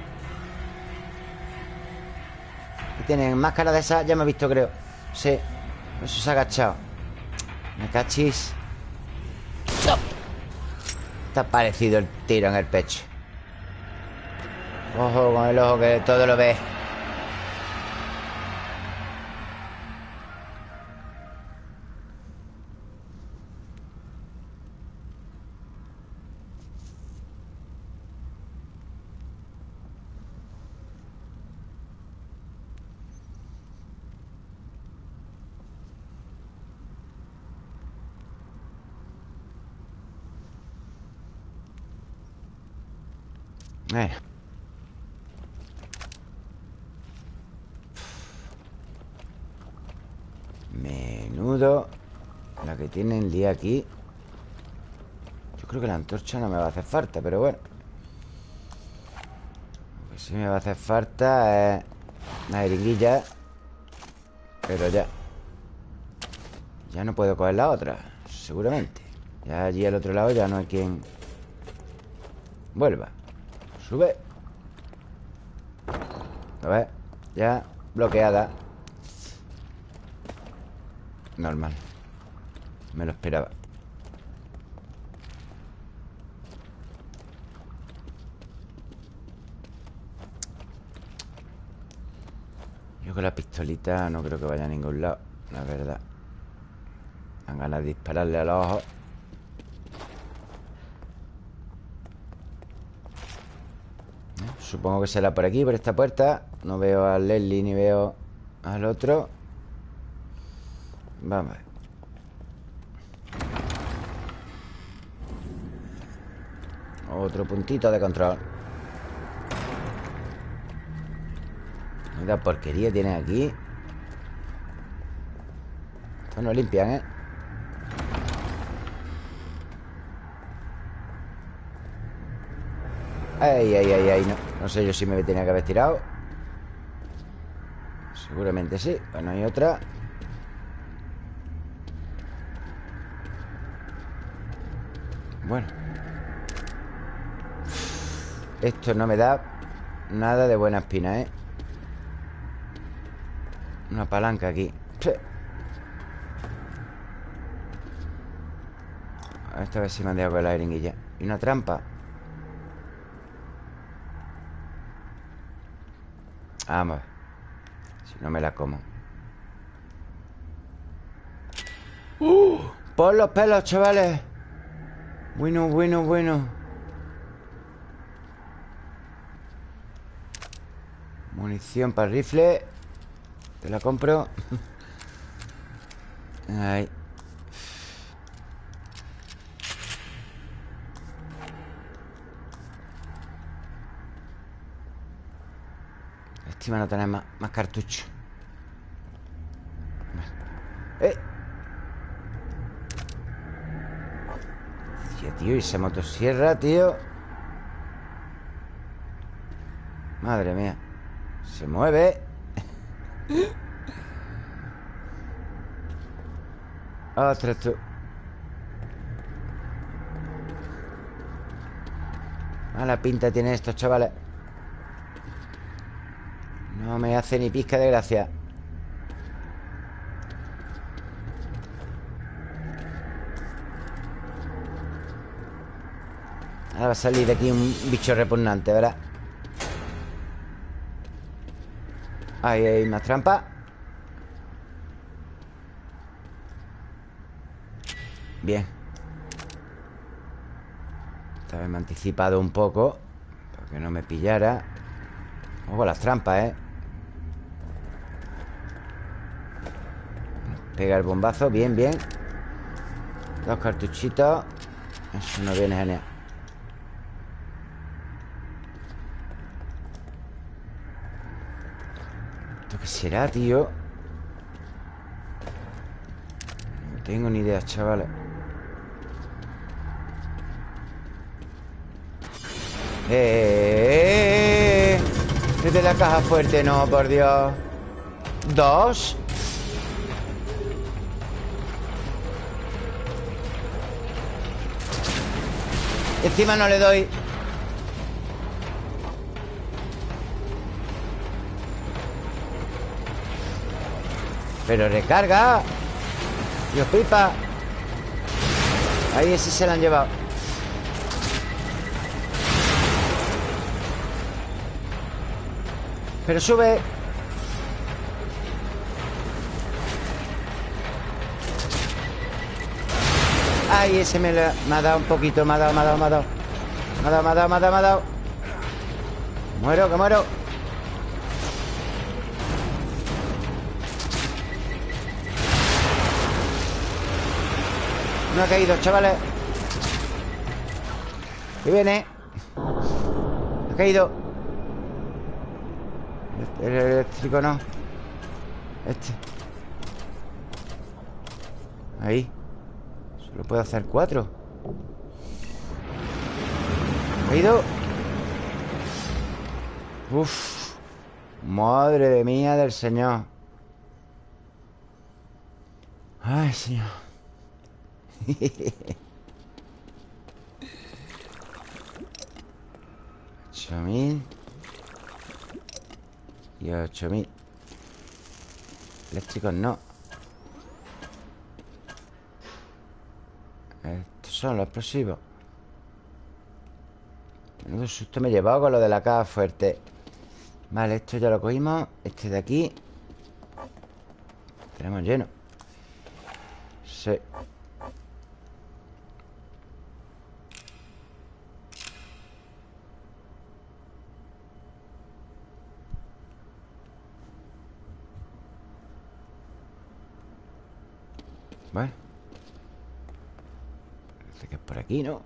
Y tienen máscara de esa Ya me he visto, creo. Sí. Eso se ha agachado. Me cachis ¡No! Está parecido el tiro en el pecho. Ojo con el ojo que todo lo ve Eh. Menudo. La que tiene el día aquí. Yo creo que la antorcha no me va a hacer falta Pero bueno. Lo que sí me va a hacer falta es Una jeringuilla. Pero ya. Ya no puedo coger la otra Seguramente. Ya allí al otro lado ya no hay quien Vuelva Sube. A ver Ya bloqueada. Normal. Me lo esperaba. Yo con la pistolita no creo que vaya a ningún lado La verdad. Dan ganas de dispararle a los ojos Supongo que será por aquí, por esta puerta. No veo a Leslie ni veo al otro. Vamos Otro puntito de control. Mira porquería tiene aquí. Esto no limpian, ¿eh? Ay, ay, ay, ay, no. No sé yo si me tenía que haber tirado. Seguramente sí. Bueno, hay otra. Bueno. Esto no me da nada de buena espina, ¿eh? Una palanca aquí. Esta vez sí me han dejado con la jeringuilla. Y una trampa. Vamos. Si no me la como. ¡Uh! Por los pelos, chavales. Bueno, bueno, bueno. Munición para el rifle. Te la compro. Ahí. Estima no tener más, más cartuchos. ¡Eh! Tío, y esa motosierra, tío. Madre mía. Se mueve. Ostras, tú. Mala pinta tiene estos chavales. Me hace ni pizca de gracia. Ahora va a salir de aquí un bicho repugnante, ¿verdad? Ahí hay más trampa Bien Esta vez me he anticipado un poco Para que no me pillara Ojo las trampas, ¿eh? Pega el bombazo, bien, bien Dos cartuchitos Eso no viene genial ¿Esto qué será, tío? No tengo ni idea, chavales ¡Eh! Desde la caja fuerte, no, por Dios ¿Dos? Encima no le doy. Pero recarga. Dios pipa Ahí ese se lo han llevado. Pero sube Ay, ese me, lo, me ha dado un poquito Me ha dado, me ha dado, me ha dado. Me ha dado, me ha dado, me ha dado, me ha dado. Muero, que muero. No ha caído, chavales. Que viene. Ha caído. El eléctrico no. Este. Ahí Solo puedo hacer cuatro. ¿Ha caído? Uf. Madre mía del señor. Ay, señor. Ocho mil. Y ocho mil. Eléctricos no Estos son los explosivos. Menudo susto me he llevado con lo de la caja fuerte. Vale, esto ya lo cogimos Este de aquí. Tenemos lleno. Sí. Vale Que es por aquí, ¿no?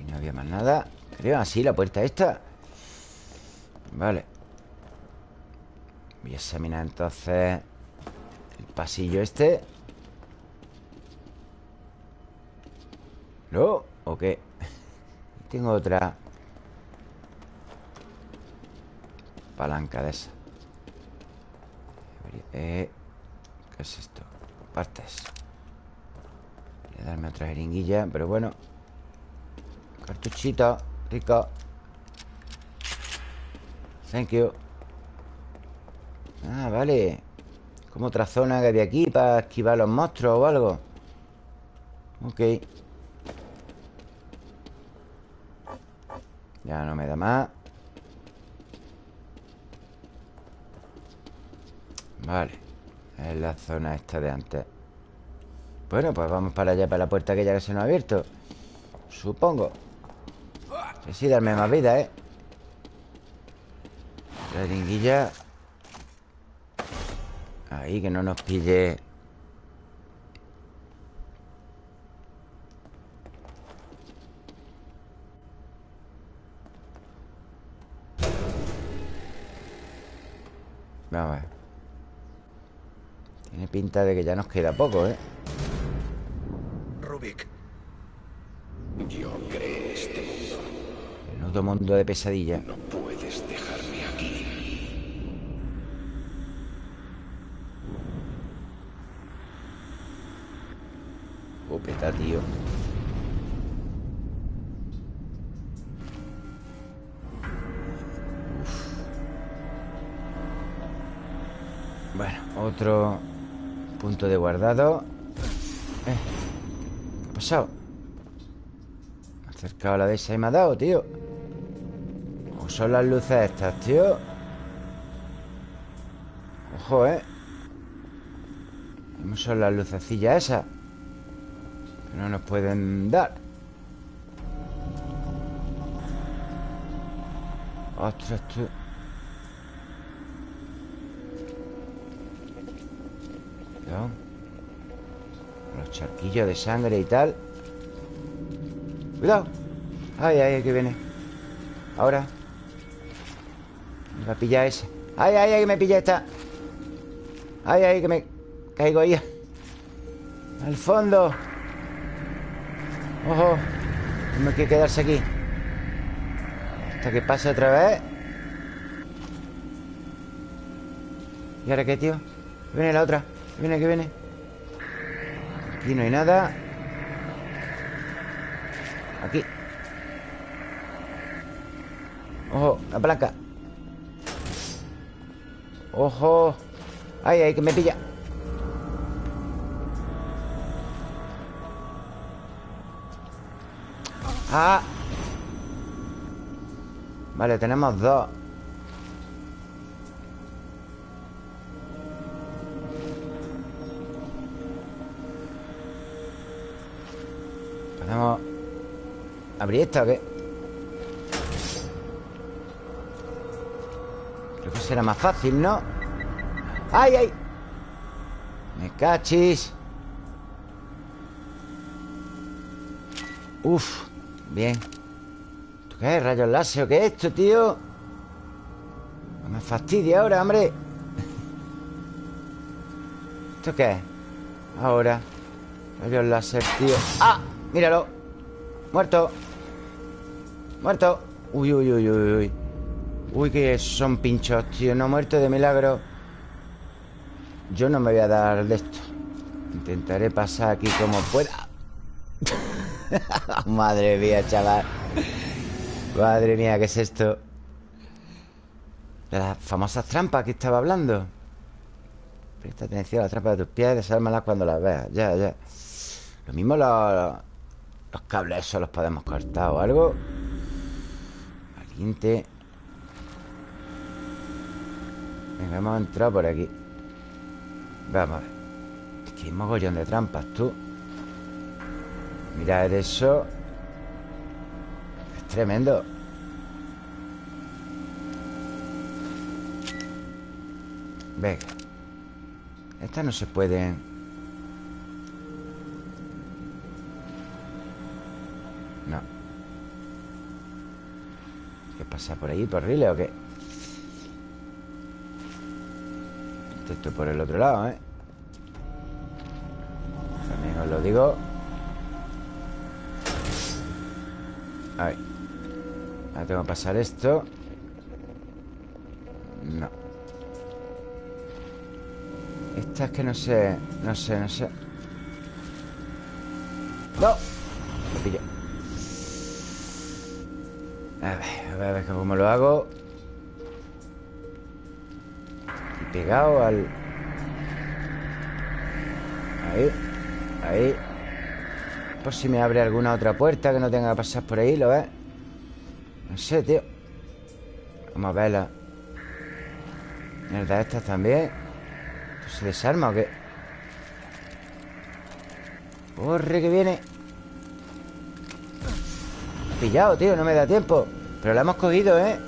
Y no había más nada Creo así la puerta esta Vale Voy a examinar entonces El pasillo este ¿No? ¿O qué? Tengo otra Palanca de esa eh, ¿Qué es esto? Partes. Voy a darme otra jeringuilla Pero bueno. Cartuchito Rico. Thank you. Ah, vale. Como otra zona que había aquí Para esquivar los monstruos o algo. Ok. Ya no me da más. Vale Es la zona esta de antes. Bueno, pues vamos para allá Para la puerta aquella que se nos ha abierto. Supongo. Que sí, darme más vida, ¿eh? La jeringuilla. Ahí, que no nos pille. Vamos a ver Tiene pinta de que ya nos queda poco, ¿eh? Rubik, Yo creé este mundo. Menudo mundo de pesadilla No puedes dejarme aquí. Upeta, tío Uf. Bueno, otro punto de guardado Eh, ¿Qué ha pasado? Me ha acercado a la de esa y me ha dado, tío ¿O son las luces estas, tío? Ojo, ¿eh? ¿Cómo son las lucecillas esas? Que no nos pueden dar Ostras, tú De sangre y tal. Cuidado. Ay, ay, que viene. Ahora. Me va a pillar ese. Ay, ay, ay, que me pilla esta. Ay, ay, que me caigo ahí. Al fondo. Ojo. Tengo que quedarse aquí. Hasta que pase otra vez. ¿Y ahora qué, tío? Viene la otra. Viene, que viene Aquí no hay nada. Aquí. Ojo, la palanca. Ojo. Ay, ay, que me pilla. Ah. Vale, tenemos dos abrir esta o qué? Creo que será más fácil, ¿no? ¡Ay, ay! Me cachis Uf, bien ¿Esto qué es? ¿Rayos láser o qué es esto, tío? No me fastidia ahora, hombre ¿Esto qué es? Ahora Rayos láser, tío ¡Ah! Míralo Muerto Muerto. Uy, uy, uy, uy, uy. Uy, que son pinchos, tío. No muerto de milagro. Yo no me voy a dar de esto. Intentaré pasar aquí como pueda. Madre mía, chaval. Madre mía, ¿qué es esto? De las famosas trampas que estaba hablando. Presta atención a las trampas de tus pies Desármalas cuando las veas. Ya, ya. Lo mismo los, los cables esos los podemos cortar o algo Venga, hemos entrado por aquí. Vamos a ver. Que hay mogollón de trampas, tú. Mirad eso. Es tremendo. Venga. Estas no se pueden ¿Qué pasa por ahí? ¿Por rile o qué? Esto por el otro lado, ¿eh? También os lo digo Ahí Ahora tengo que pasar esto No Esta es que no sé No sé, no sé ¡No! Lo pillo A ver, a ver, cómo lo hago. Pegado al... Ahí Ahí. Por si me abre alguna otra puerta Que no tenga que pasar por ahí, ¿lo ves? No sé, tío. Vamos a verla. Mierda, estas también. ¿Esto se desarma o qué? Corre que viene Pillado, tío, no me da tiempo Pero la hemos cogido, ¿eh?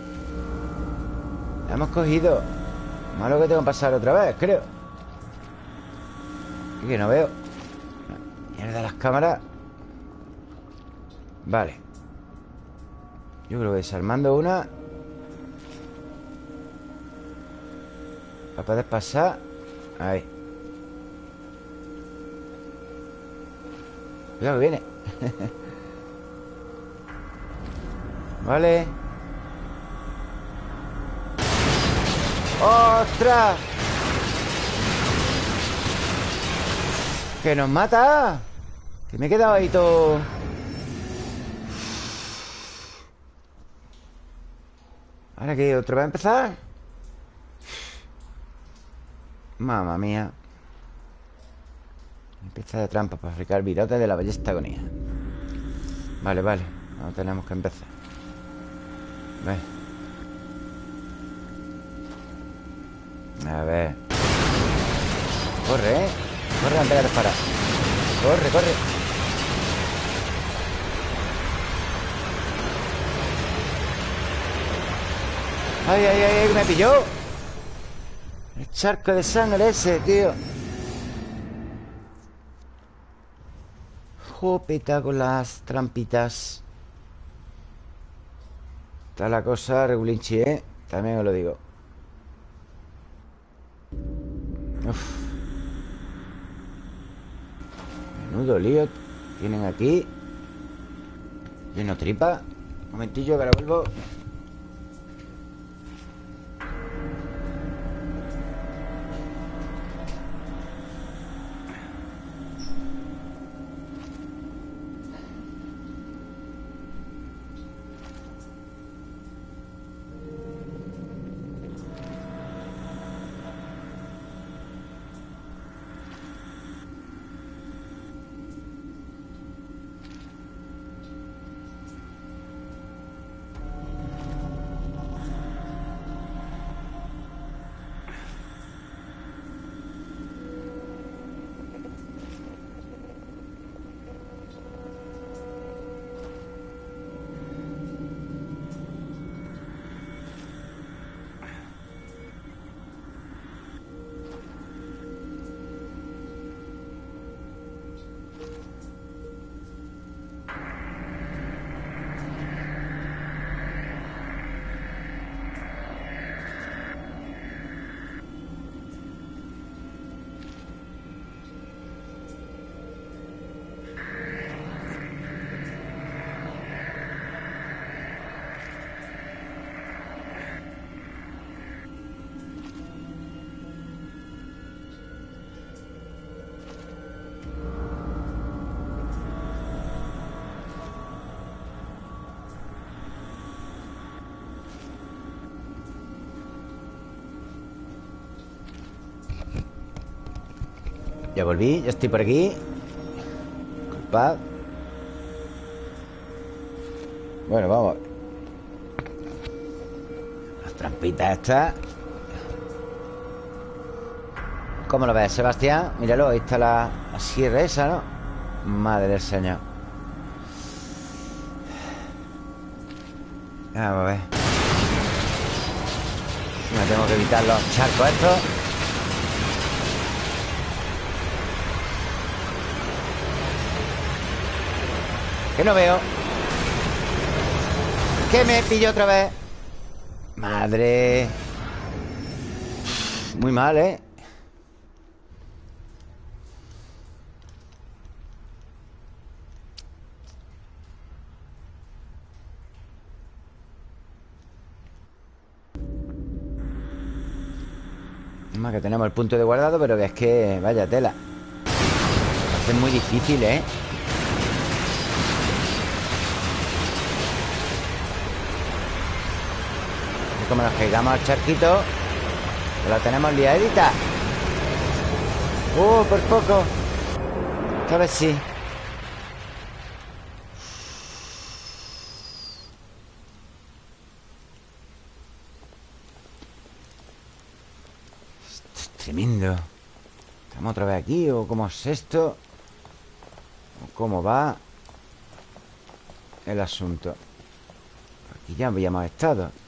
La hemos cogido. Malo que tengo que pasar otra vez, creo. Y que no veo. Mierda, las cámaras. Vale. Yo creo que desarmando una. Para poder pasar. Ahí. Cuidado que viene Vale ¡Ostras! ¡Que nos mata! Que me he quedado ahí todo... ¿Ahora qué? ¿Otra vez a empezar? Mamma mía Empieza de trampa para fabricar virotes de la ballesta agonía Vale, vale No tenemos que empezar A ver. Corre, ¿eh? Corre antes de disparar Corre, corre. Ay, ay, ay, ay, me pilló. El charco de sangre ese, tío. Jopeta con las trampitas Está la cosa regulinchi, ¿eh? También os lo digo Uf. Menudo lío Tienen aquí Lleno tripa Un momentillo que ahora vuelvo Volví, ya estoy por aquí. Disculpad Bueno, vamos. Las trampitas estas. ¿Cómo lo ves, Sebastián? Míralo, ahí está la, la sierra esa, ¿no? Madre del señor. Vamos a ver. Me tengo que evitar los charcos estos Que no veo Que me pillo otra vez Madre Muy mal, ¿eh? Que tenemos el punto de guardado Pero que es que... Vaya tela es muy difícil, ¿eh? Como nos caigamos al charquito que La tenemos liadita ¡Uh, por poco! Esta vez sí Tremendo ¿Estamos otra vez aquí o cómo es esto? ¿O cómo va el asunto? Aquí ya habíamos estado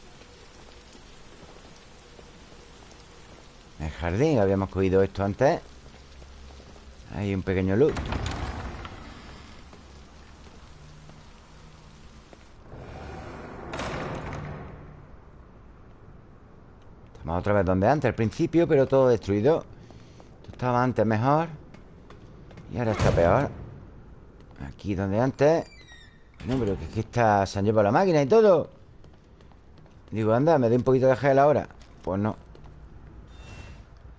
El jardín, habíamos cogido esto antes. Hay un pequeño loot Estamos otra vez donde antes, al principio Pero todo destruido. Esto estaba antes mejor. Y ahora está peor. Aquí donde antes. No, pero que aquí está Se han llevado la máquina y todo. Digo, anda, me doy un poquito de gel ahora. Pues no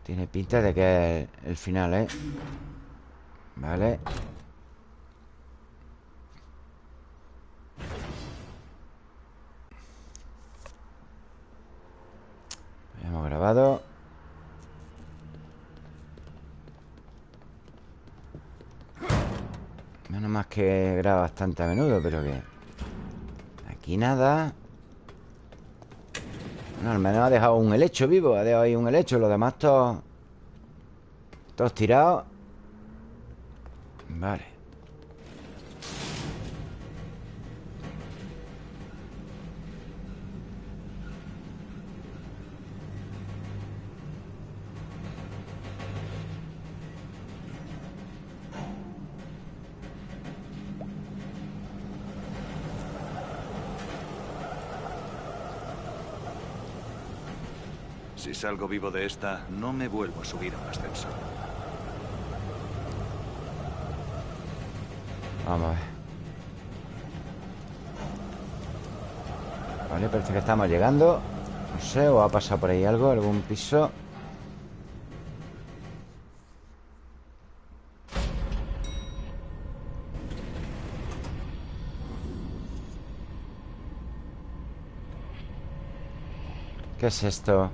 Tiene pinta de que es el final, ¿eh? Vale Hemos grabado. Menos más que graba bastante a menudo Pero que Aquí nada Bueno, al menos ha dejado un helecho vivo Ha dejado ahí un helecho Los demás todos Todos tirados. Vale Si salgo vivo de esta, no me vuelvo a subir a un ascensor. Vamos a ver Vale, parece que estamos llegando No sé, o ha pasado por ahí algo Algún piso ¿Qué es esto?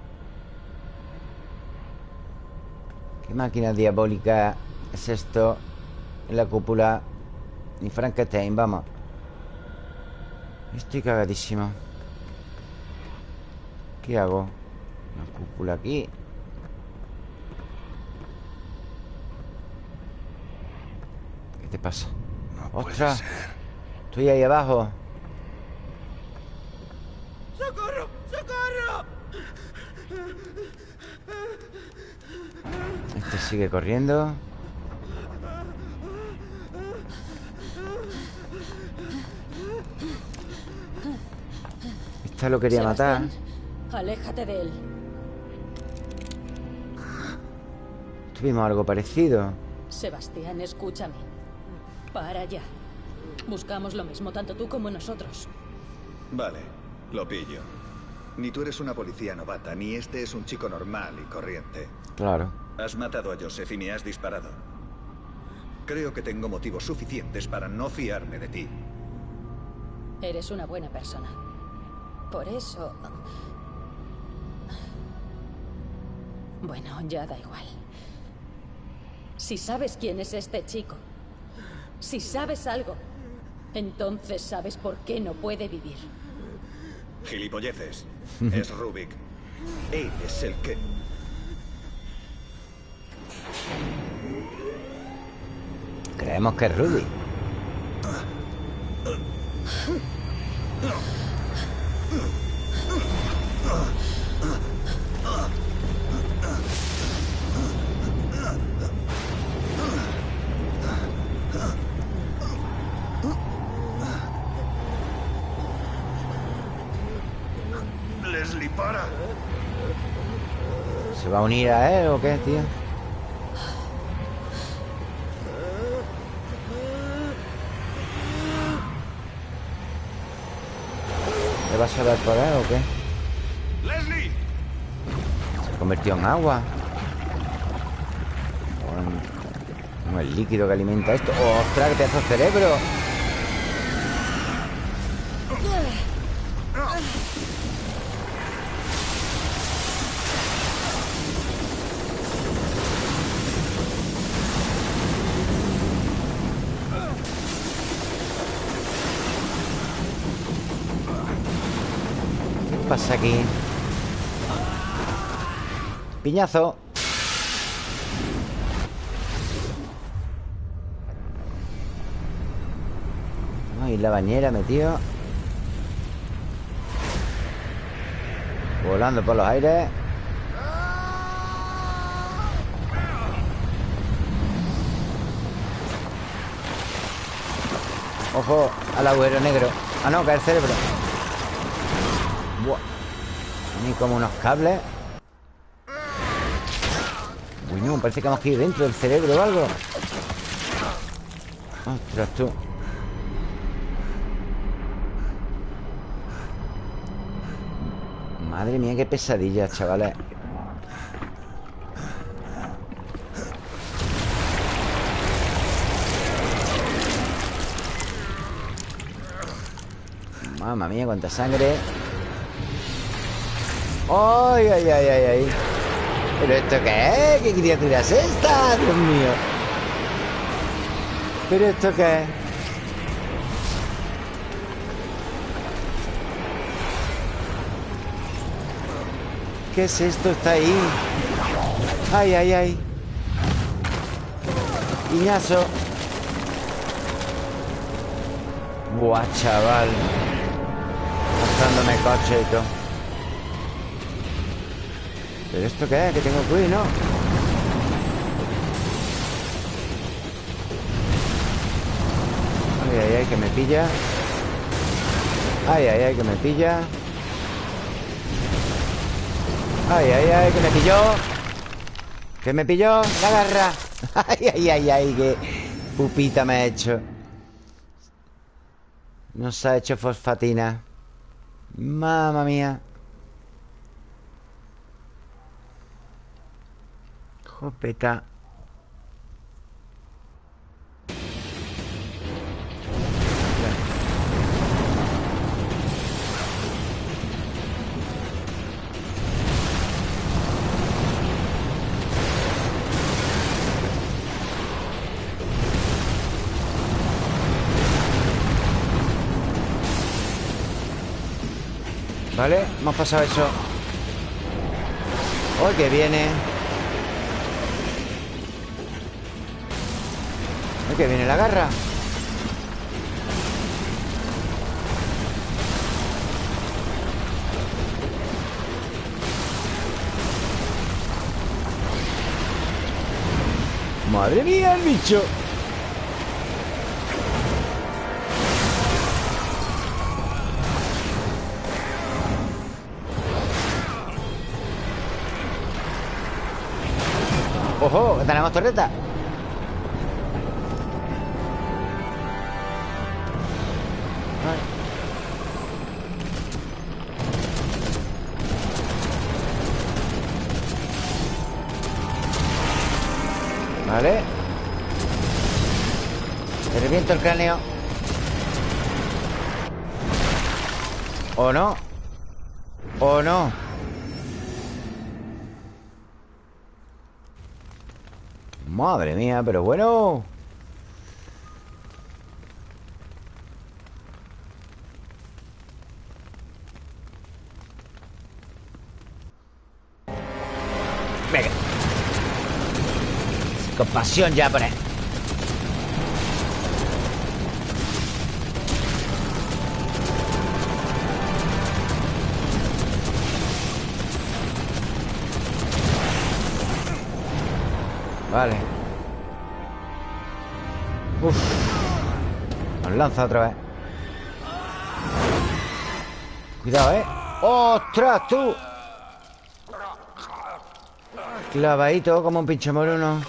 ¿Qué máquina diabólica es esto? En la cúpula Ni Frankenstein, vamos Estoy cagadísimo ¿Qué hago? Una cúpula aquí ¿Qué te pasa? No puede ¡Ostras! ser. Estoy ahí abajo sigue corriendo Esta lo quería matar Sebastián, Aléjate de él. Tuvimos algo parecido Sebastián, escúchame. Para ya. Buscamos lo mismo, tanto tú como nosotros. Vale, lo pillo. Ni tú eres una policía novata, ni este es un chico normal y corriente. Claro Has matado a Joseph y me has disparado. Creo que tengo motivos suficientes para no fiarme de ti. Eres una buena persona. Por eso... Bueno, ya da igual. Si sabes quién es este chico, si sabes algo, entonces sabes por qué no puede vivir. Gilipolleces. es Rubik. Él es el que... Creemos que es Rudy Leslie, para. ¿Se va a unir a él o qué, tío? va a saber o qué? ¡Leslie! Se convirtió en agua. El líquido que alimenta esto. ¡Oh, ¡Ostras, qué pedazo de cerebro! Pasa aquí? Piñazo Ay, la bañera metido Volando por los aires Ojo al agujero negro Ah, no, cae el cerebro. Ni como unos cables. Uy, no, parece que hemos caído dentro del cerebro o algo. Ostras, tú. Madre mía, qué pesadilla, chavales. Mamma mía, cuánta sangre ¡Ay, ay, ay, ay, ay! ¿Pero esto qué es? ¿Qué criatura es esta? Dios mío ¿Pero esto qué es? ¿Qué es esto? Está ahí ¡Ay, ay, ay! Piñazo Buah, chaval Mostrándome coche y todo ¿Pero esto qué es? Que tengo que huir, ¿no? Ay, ay, ay, que me pilla. Ay, ay, ay, que me pilla. Ay, ay, ay, que me pilló. Que me pilló La garra. Ay, ay, ay, ay, que pupita me ha hecho. Nos ha hecho fosfatina. Mamma mía Jopeta Vale, hemos pasado eso ¡Oh, que viene! Que viene la garra! ¡Madre mía, el bicho! ¡Ojo! que tenemos torreta! El cráneo ¿O no? ¿O no? Madre mía, pero bueno Venga Con pasión ya por Vale Uf Nos lanza otra vez Cuidado, ¿eh? ¡Ostras, tú! Clavadito como un pinche moruno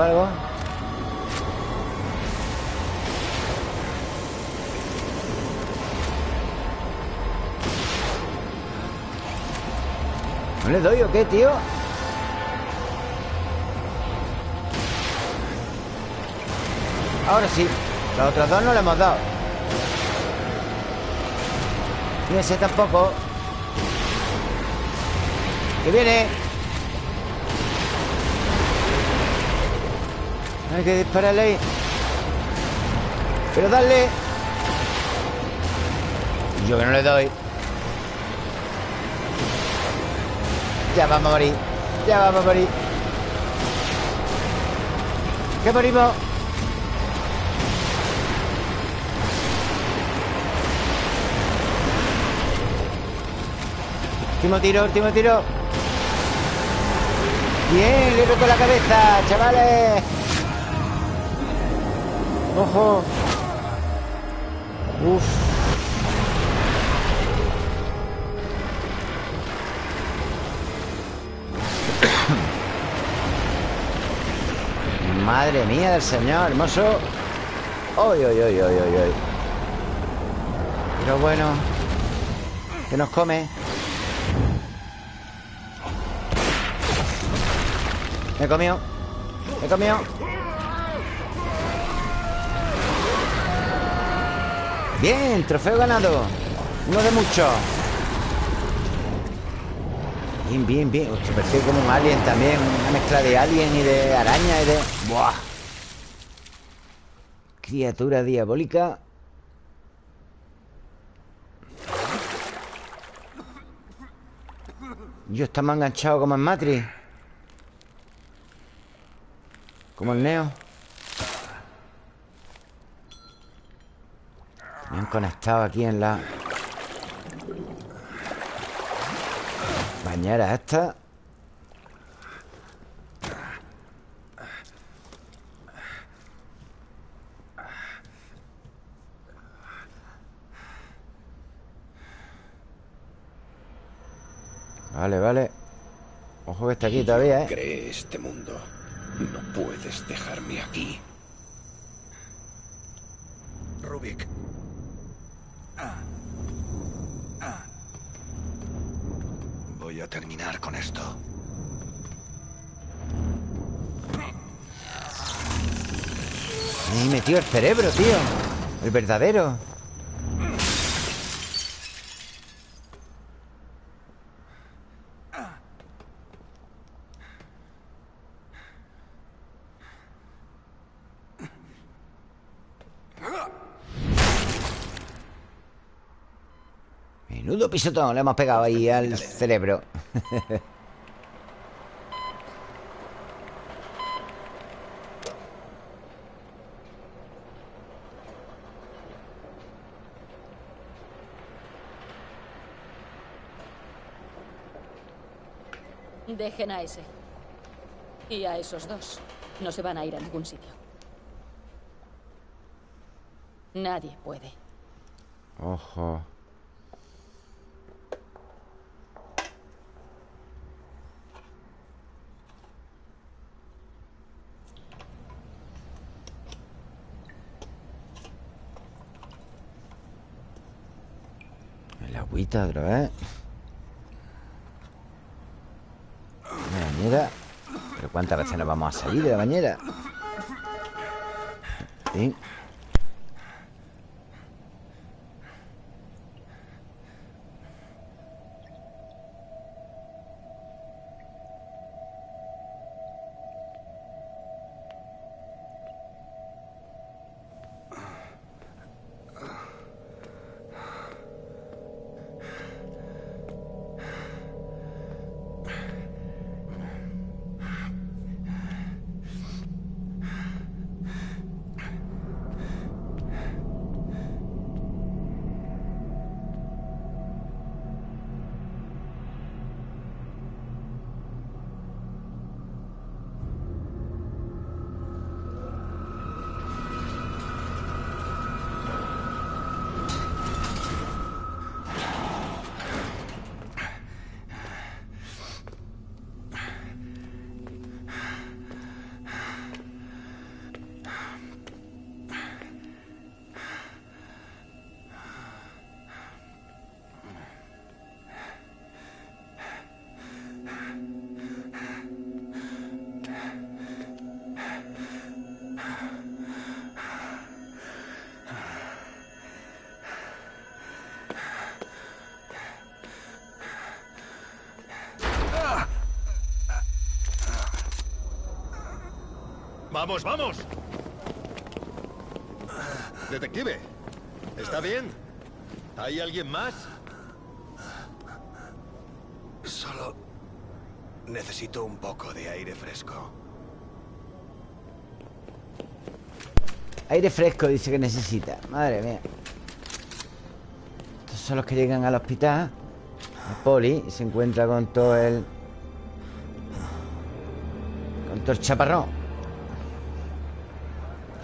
algo. ¿No le doy o qué, tío? Ahora sí Los otros dos no le hemos dado Y ese tampoco Que viene Hay que dispararle ahí. Pero darle Yo que no le doy. Ya vamos a morir. Ya vamos a morir. ¿Qué morimos? Último tiro, último tiro. Bien, le roto la cabeza, chavales Ojo. Uf. Madre mía del señor, hermoso. Oy, oy, oy, oy, oy, oy. Pero bueno Que nos come Me comió Me comió Bien, trofeo ganado. Uno de muchos Bien, bien, bien. Hostia, parece como un alien también Una mezcla de alien y de araña y de... ¡Buah! Criatura diabólica. Yo está más enganchado como en Matrix. Como el Neo Me han conectado aquí en la Bañera esta Vale, vale Ojo que está aquí todavía, ¿eh? Cree este mundo no puedes dejarme aquí. Rubik. Voy a terminar con esto. Me metió el cerebro, tío El verdadero Menudo pisotón le hemos pegado ahí al cerebro Dejen a ese. Y a esos dos. No se van a ir a ningún sitio. Nadie puede. Ojo El agüita otra vez La bañera. ¿Pero cuántas veces nos vamos a salir de la bañera? Sí ¡Vamos, vamos! Detective, ¿está bien? ¿Hay alguien más? Solo necesito un poco de aire fresco. Aire fresco dice que necesita Madre mía Estos son los que llegan al hospital A Poli Y se encuentra con todo el Con todo el chaparrón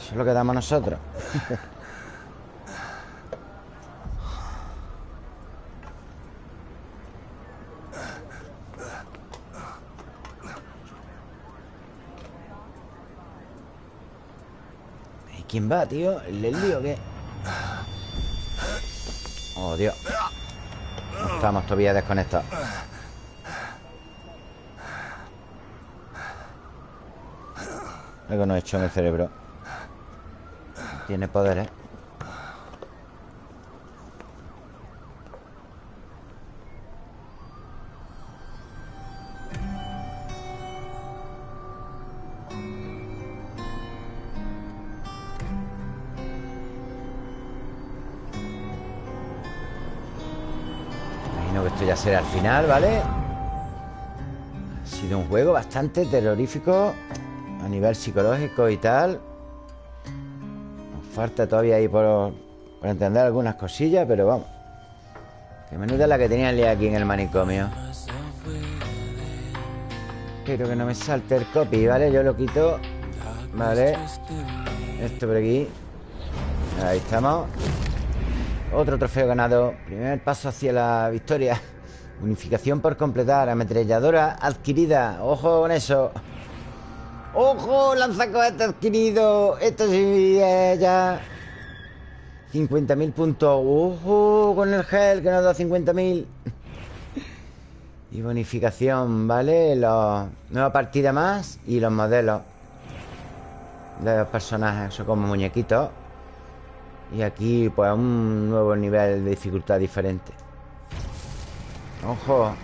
Eso es lo que damos nosotros ¿Y quién va, tío? ¿El lío o qué? Oh, Dios Estamos todavía desconectados Algo no he hecho en el cerebro Tiene poderes Imagino que esto ya será el final, ¿vale? Ha sido un juego bastante terrorífico A nivel psicológico y tal falta todavía ahí por, entender algunas cosillas Pero vamos Que menuda la que tenía el aquí en el manicomio Quiero que no me salte el copy, ¿vale? Yo lo quito Vale Esto por aquí Ahí estamos otro trofeo ganado. Primer paso hacia la victoria. Unificación por completar. Ametralladora adquirida. Ojo con eso. ¡Ojo! Lanzacohete adquirido. Esto sí ya. 50.000 puntos. ¡Ojo! Con el gel que nos da 50.000. Y bonificación, ¿vale? Los... Nueva partida más. Y los modelos. De los personajes. Son como muñequitos. Y aquí, pues, un nuevo nivel de dificultad diferente. Ojo.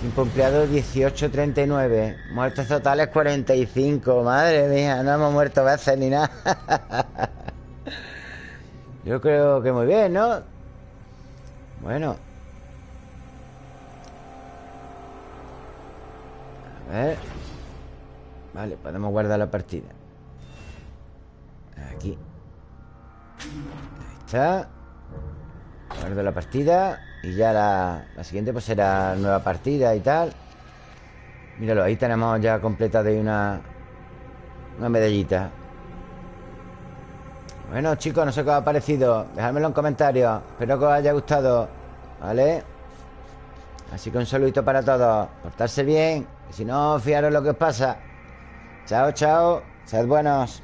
Tiempo empleado 18.39. Muertes totales 45. Madre mía, no hemos muerto veces ni nada. Yo creo que muy bien, ¿no? Bueno. A ver. Vale, podemos guardar la partida. Aquí. Ahí está Guardo la partida Y ya la, la siguiente pues será nueva partida y tal. Míralo, ahí tenemos ya completada una Una medallita. Bueno chicos, no sé qué os ha parecido. Dejadmelo en comentarios. Espero que os haya gustado ¿Vale? Así que un saludito para todos. Portarse bien Si no, fiaros lo que os pasa. Chao, chao. Sed buenos